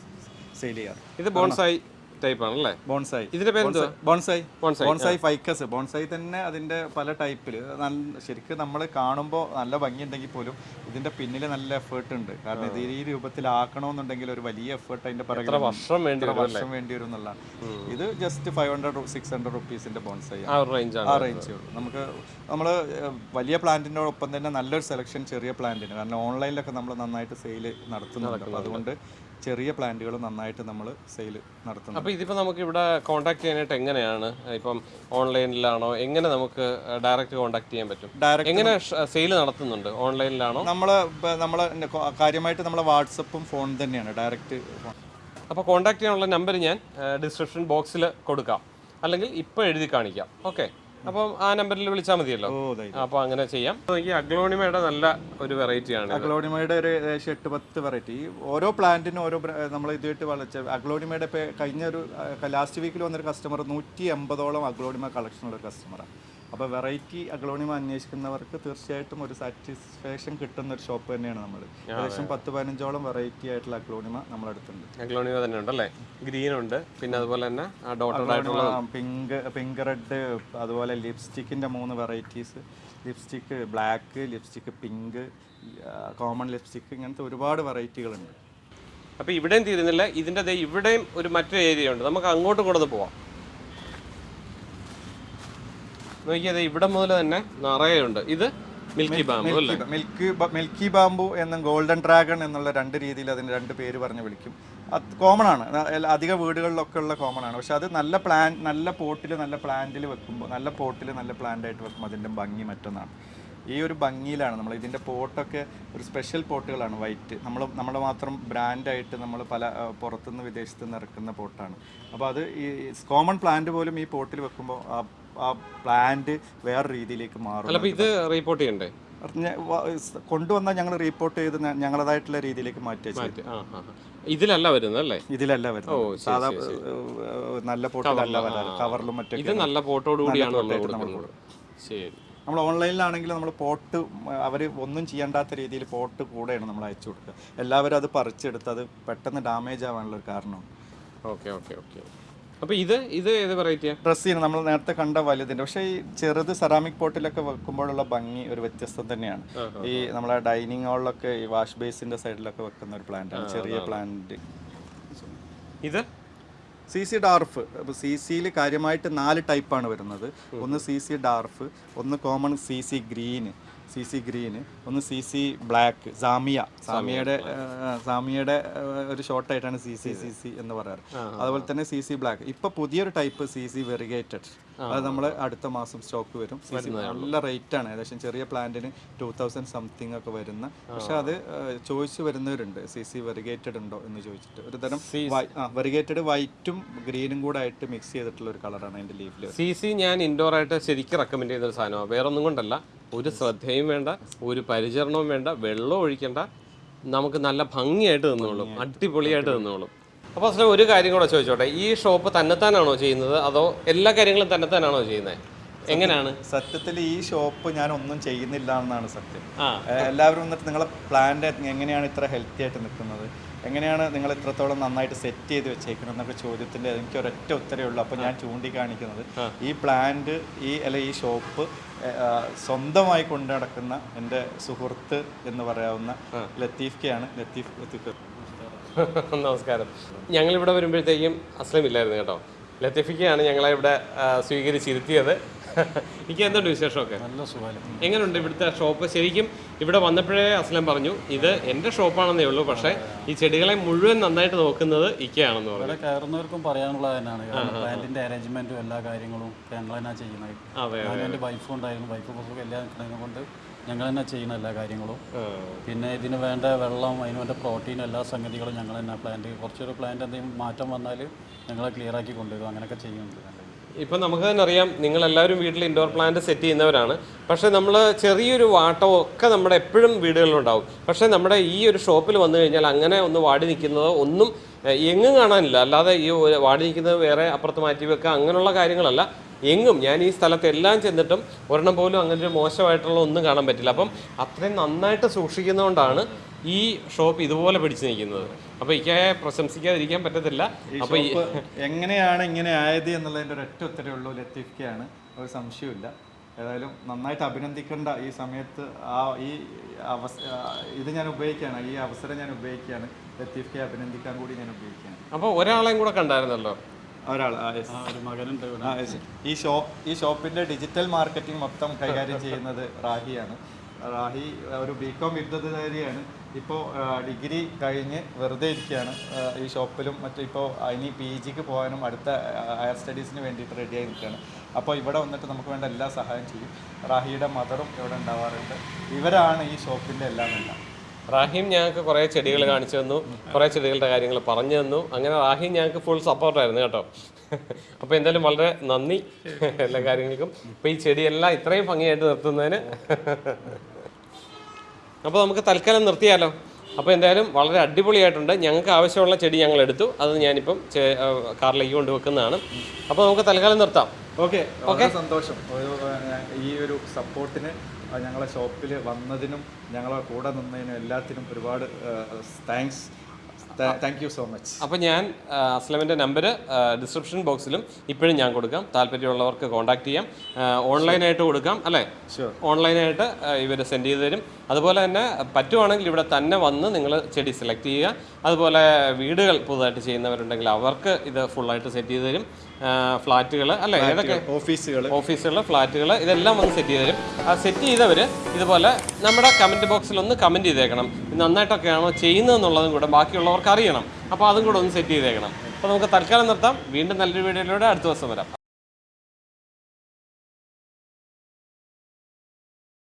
സെയിൽ ചെയ്യാറ് ഇത് ബോൺസായി ടൈപ്പ് ആണല്ലേ ബോൺസായി. ഇതിന്റെ പേര് ബോൺസായി. ബോൺസായി, ഫൈക്കസ് ബോൺസായി തന്നെ അതിന്റെ പല ടൈപ്പിൽ ശരിക്കും നമ്മൾ കാണുമ്പോൾ നല്ല ഭംഗിയുണ്ടെങ്കിൽ പോലും ഇതിന്റെ പിന്നിൽ നല്ല എഫേർട്ട് ഉണ്ട്. കാരണം ഇത് ഈ രൂപത്തിലാക്കണമെന്നുണ്ടെങ്കിൽ ഒരു വലിയ എഫേർട്ട് അതിന്റെ വർഷം വേണ്ടി വർഷം വേണ്ടി വരും എന്നുള്ളതാണ്. ഇത് just five hundred six hundred റുപ്പീസിന്റെ bonsai ആ റേഞ്ച് നമുക്ക് നമ്മൾ വലിയ പ്ലാന്റിന്റെ ഒപ്പം തന്നെ നല്ലൊരു സെലക്ഷൻ ചെറിയ പ്ലാന്റിന്. കാരണം ഓൺലൈനിലൊക്കെ നമ്മൾ നന്നായിട്ട് സെയിൽ നടത്തുന്നുണ്ട്. അതുകൊണ്ട് ചെറിയ പ്ലാന്റുകൾ നന്നായിട്ട് നമ്മൾ സെയിൽ നടത്തുന്നു അപ്പോൾ ഇതിപ്പോൾ നമുക്ക് ഇവിടെ കോൺടാക്ട് ചെയ്യാനായിട്ട് എങ്ങനെയാണ്? ഇപ്പം ഓൺലൈനിലാണോ എങ്ങനെ നമുക്ക് ഡയറക്റ്റ് കോൺടാക്ട് ചെയ്യാൻ പറ്റും? ഡയറക്റ്റ് എങ്ങനെ സെയിൽ നടത്തുന്നുണ്ട്? ഓൺലൈനിലാണോ നമ്മൾ നമ്മൾ കാര്യമായിട്ട് നമ്മളെ വാട്സപ്പും ഫോൺ തന്നെയാണ്. ഡയറക്റ്റ് അപ്പോൾ കോൺടാക്ട് ചെയ്യാനുള്ള നമ്പർ ഞാൻ ഡിസ്ക്രിപ്ഷൻ ബോക്സിൽ കൊടുക്കാം. അല്ലെങ്കിൽ ഇപ്പോൾ എഴുതി കാണിക്കാം. ഓക്കെ അപ്പം ആ നമ്പറിൽ വിളിച്ചാൽ മതിയല്ലോ. അപ്പൊ അങ്ങനെ ചെയ്യാം. ഈ അഗ്ലോണിമയുടെ നല്ല ഒരു വെറൈറ്റിയാണ് അഗ്ലോണിമയുടെ ഒരു ഏകദേശം എട്ട് പത്ത് വെറൈറ്റി ഓരോ പ്ലാന്റിനും ഓരോ നമ്മൾ ഇതുമായിട്ട് വളച്ച അഗ്ലോണിമയുടെ കഴിഞ്ഞ ഒരു ലാസ്റ്റ് വീക്കിൽ വന്നൊരു കസ്റ്റമർ നൂറ്റി എൺപതോളം അഗ്ലോണിമ കളക്ഷൻ ഉള്ള ഒരു കസ്റ്റമറാണ് അപ്പോൾ വെറൈറ്റി അഗ്ലോണിമ അന്വേഷിക്കുന്നവർക്ക് തീർച്ചയായിട്ടും ഒരു സാറ്റിസ്ഫാക്ഷൻ കിട്ടുന്ന ഒരു ഷോപ്പ് തന്നെയാണ് നമ്മൾ ഏകദേശം പത്ത് പതിനഞ്ചോളം വെറൈറ്റി ആയിട്ടുള്ള അഗ്ലോണിമ നമ്മളടുത്തുണ്ട്. അഗ്ലോണിമ തന്നെ ഉണ്ടല്ലേ ഗ്രീൻ ഉണ്ട് പിന്നെ അതുപോലെ തന്നെ പിങ്ക് പിങ്ക് റെഡ് അതുപോലെ ലിപ്സ്റ്റിക്കിന്റെ മൂന്ന് varieties lipstick black lipstick pink common lipstick ഇങ്ങനത്തെ ഒരുപാട് വെറൈറ്റികളുണ്ട് അപ്പോൾ ഇവിടെയും തീരുന്നില്ല. ഇതിന്റെ ഇവിടെയും ഒരു മറ്റൊരു ഏരിയ ഉണ്ട്. നമുക്ക് അങ്ങോട്ടും കൂടെ പോവാം. നോക്കിയത് ഇവിടെ മുതൽ തന്നെ നിറയെ ഉണ്ട് ഇത് മിൽക്കി ബാമ്പു അല്ലേ? മിൽക്ക് മിൽക്കി ബാമ്പു എന്നും ഗോൾഡൻ ഡ്രാഗൺ എന്നുള്ള രണ്ട് രീതിയിൽ അതിന് രണ്ട് പേര് പറഞ്ഞ് വിളിക്കും. അത് കോമൺ ആണ്. അധിക വീടുകളിലൊക്കെ ഉള്ള കോമൺ ആണ്. പക്ഷെ അത് നല്ല പ്ലാൻ നല്ല പോട്ടിൽ നല്ല പ്ലാന്റിൽ വെക്കുമ്പോൾ നല്ല പോട്ടിൽ നല്ല പ്ലാന്റായിട്ട് വെക്കുമ്പോൾ അതിന്റെ ഭംഗി മറ്റൊന്നാണ്. ഈ ഒരു ഭംഗിയിലാണ് നമ്മൾ ഇതിന്റെ പോട്ടൊക്കെ ഒരു സ്പെഷ്യൽ പോട്ടുകളാണ്. വൈറ്റ് നമ്മൾ നമ്മൾ മാത്രം ബ്രാൻഡായിട്ട് നമ്മൾ പല പുറത്തുനിന്ന് വിദേശത്ത് നിന്ന് ഇറക്കുന്ന പോട്ടാണ്. അപ്പോൾ അത് ഈ കോമൺ പ്ലാന്റ് പോലും ഈ പോട്ടിൽ വെക്കുമ്പോൾ ആ ആ പ്ലാന്റ് വേറെ രീതിയിലേക്ക് മാറും ഇത് റിപ്പോർട്ട് ചെയ്യണ്ടേ? കൊണ്ടുവന്നാൽ ഞങ്ങൾ റിപ്പോർട്ട് ചെയ്ത് ഞങ്ങളതായിട്ടുള്ള രീതിയിലേക്ക് മാറ്റി. ഇതിലല്ല വരുന്നത് അല്ലേ? ഇതിലല്ല വരുന്നത്. സാധാ നല്ല പോട്ടിലല്ല വരാറ്. കവറിലും ഇത് മറ്റൊക്കെ നല്ല പോട്ടോട് കൂടിയാണ് നമ്മൾ ഓൺലൈനിലാണെങ്കിലും നമ്മൾ കൊടുക്കുന്നത് ശരി. നമ്മൾ ഓൺലൈനിലാണെങ്കിൽ നമ്മൾ പോട്ട് അവർ ഒന്നും ചെയ്യേണ്ടാത്ത രീതിയിൽ പോട്ട് കൂടെയാണ് നമ്മൾ അയച്ചു കൊടുക്കുക. എല്ലാവരും അത് പറിച്ചെടുത്ത് അത് പെട്ടെന്ന് ഡാമേജ് ആവാനുള്ള ഒരു കാരണമാണ് ഓക്കെ ഓക്കെ ഓക്കെ. അപ്പോൾ ഇത് ഇത് ഏത് വെറൈറ്റിയാ ചെയ്യുന്നത് നമ്മൾ നേരത്തെ കണ്ട വലുതിന്റെ പക്ഷേ ഈ ചെറുത് സെറാമിക് പോട്ടിലൊക്കെ വെക്കുമ്പോഴുള്ള ഭംഗി ഒരു വ്യത്യസ്തം തന്നെയാണ്. ഈ നമ്മളെ ഡൈനിങ് ഹാളിലൊക്കെ ഈ വാഷ് ബേസിന്റെ സൈഡിലൊക്കെ വെക്കുന്ന ഒരു പ്ലാന്റ് ആണ്. ചെറിയ പ്ലാന്റ് ഇത്? സി സി ഡാർഫ് അപ്പോൾ സി സിയിൽ കാര്യമായിട്ട് നാല് ടൈപ്പാണ് വരുന്നത്. ഒന്ന് സി സി ഡാർഫ് ഒന്ന് common Z Z green Z Z green ഒന്ന് സി സി ബ്ലാക്ക് സാമിയ. സാമിയയുടെ സാമിയയുടെ ഒരു ഷോർട്ടായിട്ടാണ് സി സി സി സി എന്ന് പറയാറ്. അതുപോലെ തന്നെ സി സി ബ്ലാക്ക്. ഇപ്പൊ പുതിയൊരു ടൈപ്പ് സി സി വെറിഗേറ്റഡ്. അത് നമ്മൾ അടുത്ത മാസം സ്റ്റോക്ക് വരും. നല്ല റേറ്റ് ആണ് ഏകദേശം ചെറിയ പ്ലാന്റിന് ടൂ തൗസൻഡ് സംതിങ് ഒക്കെ വരുന്ന. പക്ഷെ അത് ചോദിച്ചു വരുന്നവരുണ്ട്. സി സി വെറിഗേറ്റഡ് ഉണ്ടോ എന്ന് ചോദിച്ചിട്ട്. ഒരു തരം വെറിഗേറ്റഡ് വൈറ്റും ഗ്രീനും കൂടെ ആയിട്ട് മിക്സ് ചെയ്തിട്ടുള്ള ഒരു കളറാണ് അതിന്റെ ലീഫിൽ സി സി ഞാൻ ഇൻഡോർ ആയിട്ട് ശരിക്കും റെക്കമെൻഡ് ചെയ്ത ഒരു സാധനമാണ്. വേറെ ഒന്നും കൊണ്ടല്ല. ഒരു ശ്രദ്ധയും വേണ്ട ഒരു പരിചരണവും വേണ്ട വെള്ളം ഒഴിക്കേണ്ട. നമുക്ക് നല്ല ഭംഗിയായിട്ട് നിന്നോളും അടിപൊളിയായിട്ട് നിന്നോളും. അപ്പോൾ അസല ഒരു കാര്യം കൂടെ ചോദിച്ചോട്ടെ ഈ ഷോപ്പ് തന്നെത്താനാണോ ചെയ്യുന്നത്? അതോ എല്ലാ കാര്യങ്ങളും തന്നെത്താനാണോ ചെയ്യുന്നത്? എങ്ങനെയാണ്? സത്യത്തിൽ ഈ ഷോപ്പ് ഞാൻ ഒന്നും ചെയ്യുന്നില്ല എന്നാണ് സത്യം. എല്ലാവരും വന്നിട്ട് നിങ്ങളെ പ്ലാന്റ് എങ്ങനെയാണ് ഇത്ര ഹെൽത്തി ആയിട്ട് നിൽക്കുന്നത്? എങ്ങനെയാണ് നിങ്ങൾ ഇത്രത്തോളം നന്നായിട്ട് സെറ്റ് ചെയ്ത് വെച്ചേക്കുന്നത് എന്നൊക്കെ ചോദ്യത്തിന്റെ എനിക്ക് ഒരൊറ്റ ഉത്തരേ ഉള്ളൂ. അപ്പോൾ ഞാൻ ചൂണ്ടിക്കാണിക്കുന്നത് ഈ പ്ലാന്റ് ഈ അല്ലെ ഈ ഷോപ്പ് സ്വന്തമായി കൊണ്ടു നടക്കുന്ന എന്റെ സുഹൃത്ത് എന്ന് പറയാവുന്ന ലത്തീഫ് കെയാണ് ലത്തീഫ് ലത്തീഫ് നമസ്കാരം. ഞങ്ങളിവിടെ വരുമ്പോഴത്തേക്കും അസ്ലം ഇല്ലായിരുന്നു കേട്ടോ. ലത്തീഫിക്കയാണ് ഞങ്ങളെ ഇവിടെ സ്വീകരിച്ചിരുത്തിയത്. എനിക്ക് എന്തുണ്ട് വിശേഷമൊക്കെ? നല്ല സുഖം എങ്ങനെയുണ്ട് ഇവിടുത്തെ ഷോപ്പ്? ശരിക്കും ഇവിടെ വന്നപ്പോഴേ അസ്ലം പറഞ്ഞു ഇത് എന്റെ ഷോപ്പാണെന്നേ ഉള്ളൂ. പക്ഷേ ഈ ചെടികളെ മുഴുവൻ നന്നായിട്ട് നോക്കുന്നത് ഇക്കയാണെന്ന് പറഞ്ഞു. ഇവിടെ കയറുന്നവർക്കും പറയാനുള്ളത് തന്നെയാണ് പ്ലാന്റിന്റെ അറേഞ്ച്മെന്റും എല്ലാ കാര്യങ്ങളും ഞങ്ങൾ തന്നെ ചെയ്യുന്നത്. എന്റെ വൈഫും ഉണ്ടായിരുന്നു വൈഫ് എല്ലാം നിൽക്കുന്നത് കൊണ്ട് ഞങ്ങൾ തന്നെ ചെയ്യുന്ന എല്ലാ കാര്യങ്ങളും. പിന്നെ ഇതിന് വേണ്ട വെള്ളം അതിന് വേണ്ട പ്രോട്ടീൻ എല്ലാ സംഗതികളും ഞങ്ങൾ തന്നെ പ്ലാന്റ് കുറച്ചൊരു പ്ലാന്റ് എന്തെങ്കിലും മാറ്റം വന്നാൽ ഞങ്ങളെ ക്ലിയർ ആക്കി കൊണ്ടുവരും. അങ്ങനെയൊക്കെ ചെയ്യുന്നുണ്ട്. ഇപ്പം നമുക്ക് തന്നെ അറിയാം നിങ്ങളെല്ലാവരും വീട്ടിൽ ഇൻഡോർ പ്ലാന്റ് സെറ്റ് ചെയ്യുന്നവരാണ്. പക്ഷേ നമ്മൾ ചെറിയൊരു വാട്ടോ ഒക്കെ നമ്മുടെ എപ്പോഴും വീടുകളിലുണ്ടാവും. പക്ഷേ നമ്മുടെ ഈ ഒരു ഷോപ്പിൽ വന്നു കഴിഞ്ഞാൽ അങ്ങനെ ഒന്ന് വാടി നിൽക്കുന്നതോ ഒന്നും എങ്ങും കാണാനില്ല. അല്ലാതെ ഈ വാടി നിൽക്കുന്നത് വേറെ അപ്പുറത്ത് മാറ്റി വെക്കുക അങ്ങനെയുള്ള കാര്യങ്ങളല്ല. എങ്ങും ഞാൻ ഈ സ്ഥലത്തെല്ലാം ചെന്നിട്ടും ഒരെണ്ണം പോലും അങ്ങനെ ഒരു മോശമായിട്ടുള്ള ഒന്നും കാണാൻ പറ്റില്ല. അപ്പം അത്രയും നന്നായിട്ട് സൂക്ഷിക്കുന്നതുകൊണ്ടാണ് ഈ ഷോപ്പ് ഇതുപോലെ പിടിച്ചു നിൽക്കുന്നത്. അപ്പോൾ ഇക്കയെ പ്രശംസിക്കാതിരിക്കാൻ പറ്റത്തില്ല. അപ്പോൾ എങ്ങനെയാണ് ഇങ്ങനെ ആയത് എന്നുള്ളതിന്റെ ഒരൊറ്റ ഉത്തരവേ ഉള്ളൂ ലത്തീഫ് കെയാണ് ഒരു സംശയമില്ല ഏതായാലും നന്നായിട്ട് അഭിനന്ദിക്കേണ്ട ഈ സമയത്ത് ആ ഈ അവസ ഇത് ഞാൻ ഉപയോഗിക്കുകയാണ്. ഈ അവസരം ഞാൻ ഉപയോഗിക്കുകയാണ്. ലത്തീഫ് കെ അഭിനന്ദിക്കാൻ കൂടി ഞാൻ ഉപയോഗിക്കുകയാണ്. അപ്പോൾ ഒരാളെയും കൂടെ കണ്ടായിരുന്നല്ലോ? ഒരാൾ ആ, ഒരു മകനുണ്ട് ആ, ഈ ഷോപ്പ് ഈ ഷോപ്പിന്റെ ഡിജിറ്റൽ മാർക്കറ്റിംഗ് മൊത്തം കൈകാര്യം ചെയ്യുന്നത് റാഹിയാണ്. റാഹി ഒരു ബികോം ബിരുദധാരിയാണ് ഇപ്പോൾ ഡിഗ്രി കഴിഞ്ഞ് വെറുതെ ഇരിക്കുകയാണ്. ഈ ഷോപ്പിലും മറ്റും ഇപ്പോൾ ഇനി പി ജിക്ക് പോകാനും അടുത്ത ഹയർ സ്റ്റഡീസിന് വേണ്ടിയിട്ട് റെഡിയായി നിൽക്കുകയാണ്. അപ്പോൾ ഇവിടെ വന്നിട്ട് നമുക്ക് വേണ്ട എല്ലാ സഹായം ചെയ്യും. റാഹിയുടെ മദറും ഇവിടെ ഉണ്ടാവാറുണ്ട്. ഇവരാണ് ഈ ഷോപ്പിന്റെ എല്ലാം എല്ലാം. റാഹിം ഞങ്ങൾക്ക് കുറേ ചെടികൾ കാണിച്ചു തന്നു. കുറേ ചെടികളുടെ കാര്യങ്ങൾ പറഞ്ഞു തന്നു. അങ്ങനെ റാഹിം ഞങ്ങൾക്ക് ഫുൾ സപ്പോർട്ടായിരുന്നു കേട്ടോ. അപ്പോൾ എന്തായാലും വളരെ നന്ദി എല്ലാ കാര്യങ്ങൾക്കും. അപ്പോൾ ഈ ചെടിയെല്ലാം ഇത്രയും ഭംഗിയായിട്ട് നിർത്തുന്നതിന്. അപ്പോൾ നമുക്ക് തൽക്കാലം നിർത്തിയാലോ? അപ്പോൾ എന്തായാലും വളരെ അടിപൊളിയായിട്ടുണ്ട്. ഞങ്ങൾക്ക് ആവശ്യമുള്ള ചെടി ഞങ്ങൾ എടുത്തു. അത് ഞാനിപ്പം കാറിലേക്ക് കൊണ്ടുവെക്കുന്നതാണ് അപ്പോൾ നമുക്ക് തൽക്കാലം നിർത്താം. ഓക്കെ. ഓക്കെ? സന്തോഷം. ഈ ഒരു സപ്പോർട്ടിന് ഞങ്ങളെ ഷോപ്പിൽ വന്നതിനും ഞങ്ങളെ കൂടെ നിന്നതിനും എല്ലാത്തിനും ഒരുപാട് thanks thank you so much അപ്പോൾ ഞാൻ അസ്ലമിന്റെ നമ്പർ ഡിസ്ക്രിപ്ഷൻ ബോക്സിലും ഇപ്പോഴും ഞാൻ കൊടുക്കാം. താല്പര്യമുള്ളവർക്ക് കോൺടാക്ട് ചെയ്യാം. ഓൺലൈനായിട്ട് കൊടുക്കാം അല്ലേ? ഓൺലൈനായിട്ട് ഇവർ സെൻഡ് ചെയ്ത് തരും. അതുപോലെ തന്നെ പറ്റുവാണെങ്കിൽ ഇവിടെ തന്നെ വന്ന് നിങ്ങൾ ചെടി സെലക്ട് ചെയ്യുക. അതുപോലെ വീടുകൾ പുതുതായിട്ട് ചെയ്യുന്നവരുണ്ടെങ്കിൽ അവർക്ക് ഇത് ഫുള്ളായിട്ട് സെറ്റ് ചെയ്ത് തരും. ഫ്ലാറ്റുകൾ അല്ലെ? ഏതൊക്കെ? ഓഫീസുകൾ ഓഫീസുകൾ ഫ്ലാറ്റുകൾ ഇതെല്ലാം വന്ന് സെറ്റ് ചെയ്ത് തരും. ആ സെറ്റ് ചെയ്തവർ ഇതുപോലെ നമ്മുടെ കമന്റ് ബോക്സിൽ ഒന്ന് കമന്റ് ചെയ്തേക്കണം. ഇത് നന്നായിട്ടൊക്കെയാണോ ചെയ്യുന്നതെന്നുള്ളതും കൂടെ ബാക്കിയുള്ളവർക്ക് അറിയണം. അപ്പോൾ അതും കൂടെ ഒന്ന് സെറ്റ് ചെയ്തേക്കണം. അപ്പോൾ നമുക്ക് തൽക്കാലം നിർത്താം. വീണ്ടും നല്ലൊരു വീഡിയോയിലൂടെ അടുത്ത ദിവസം വരാം.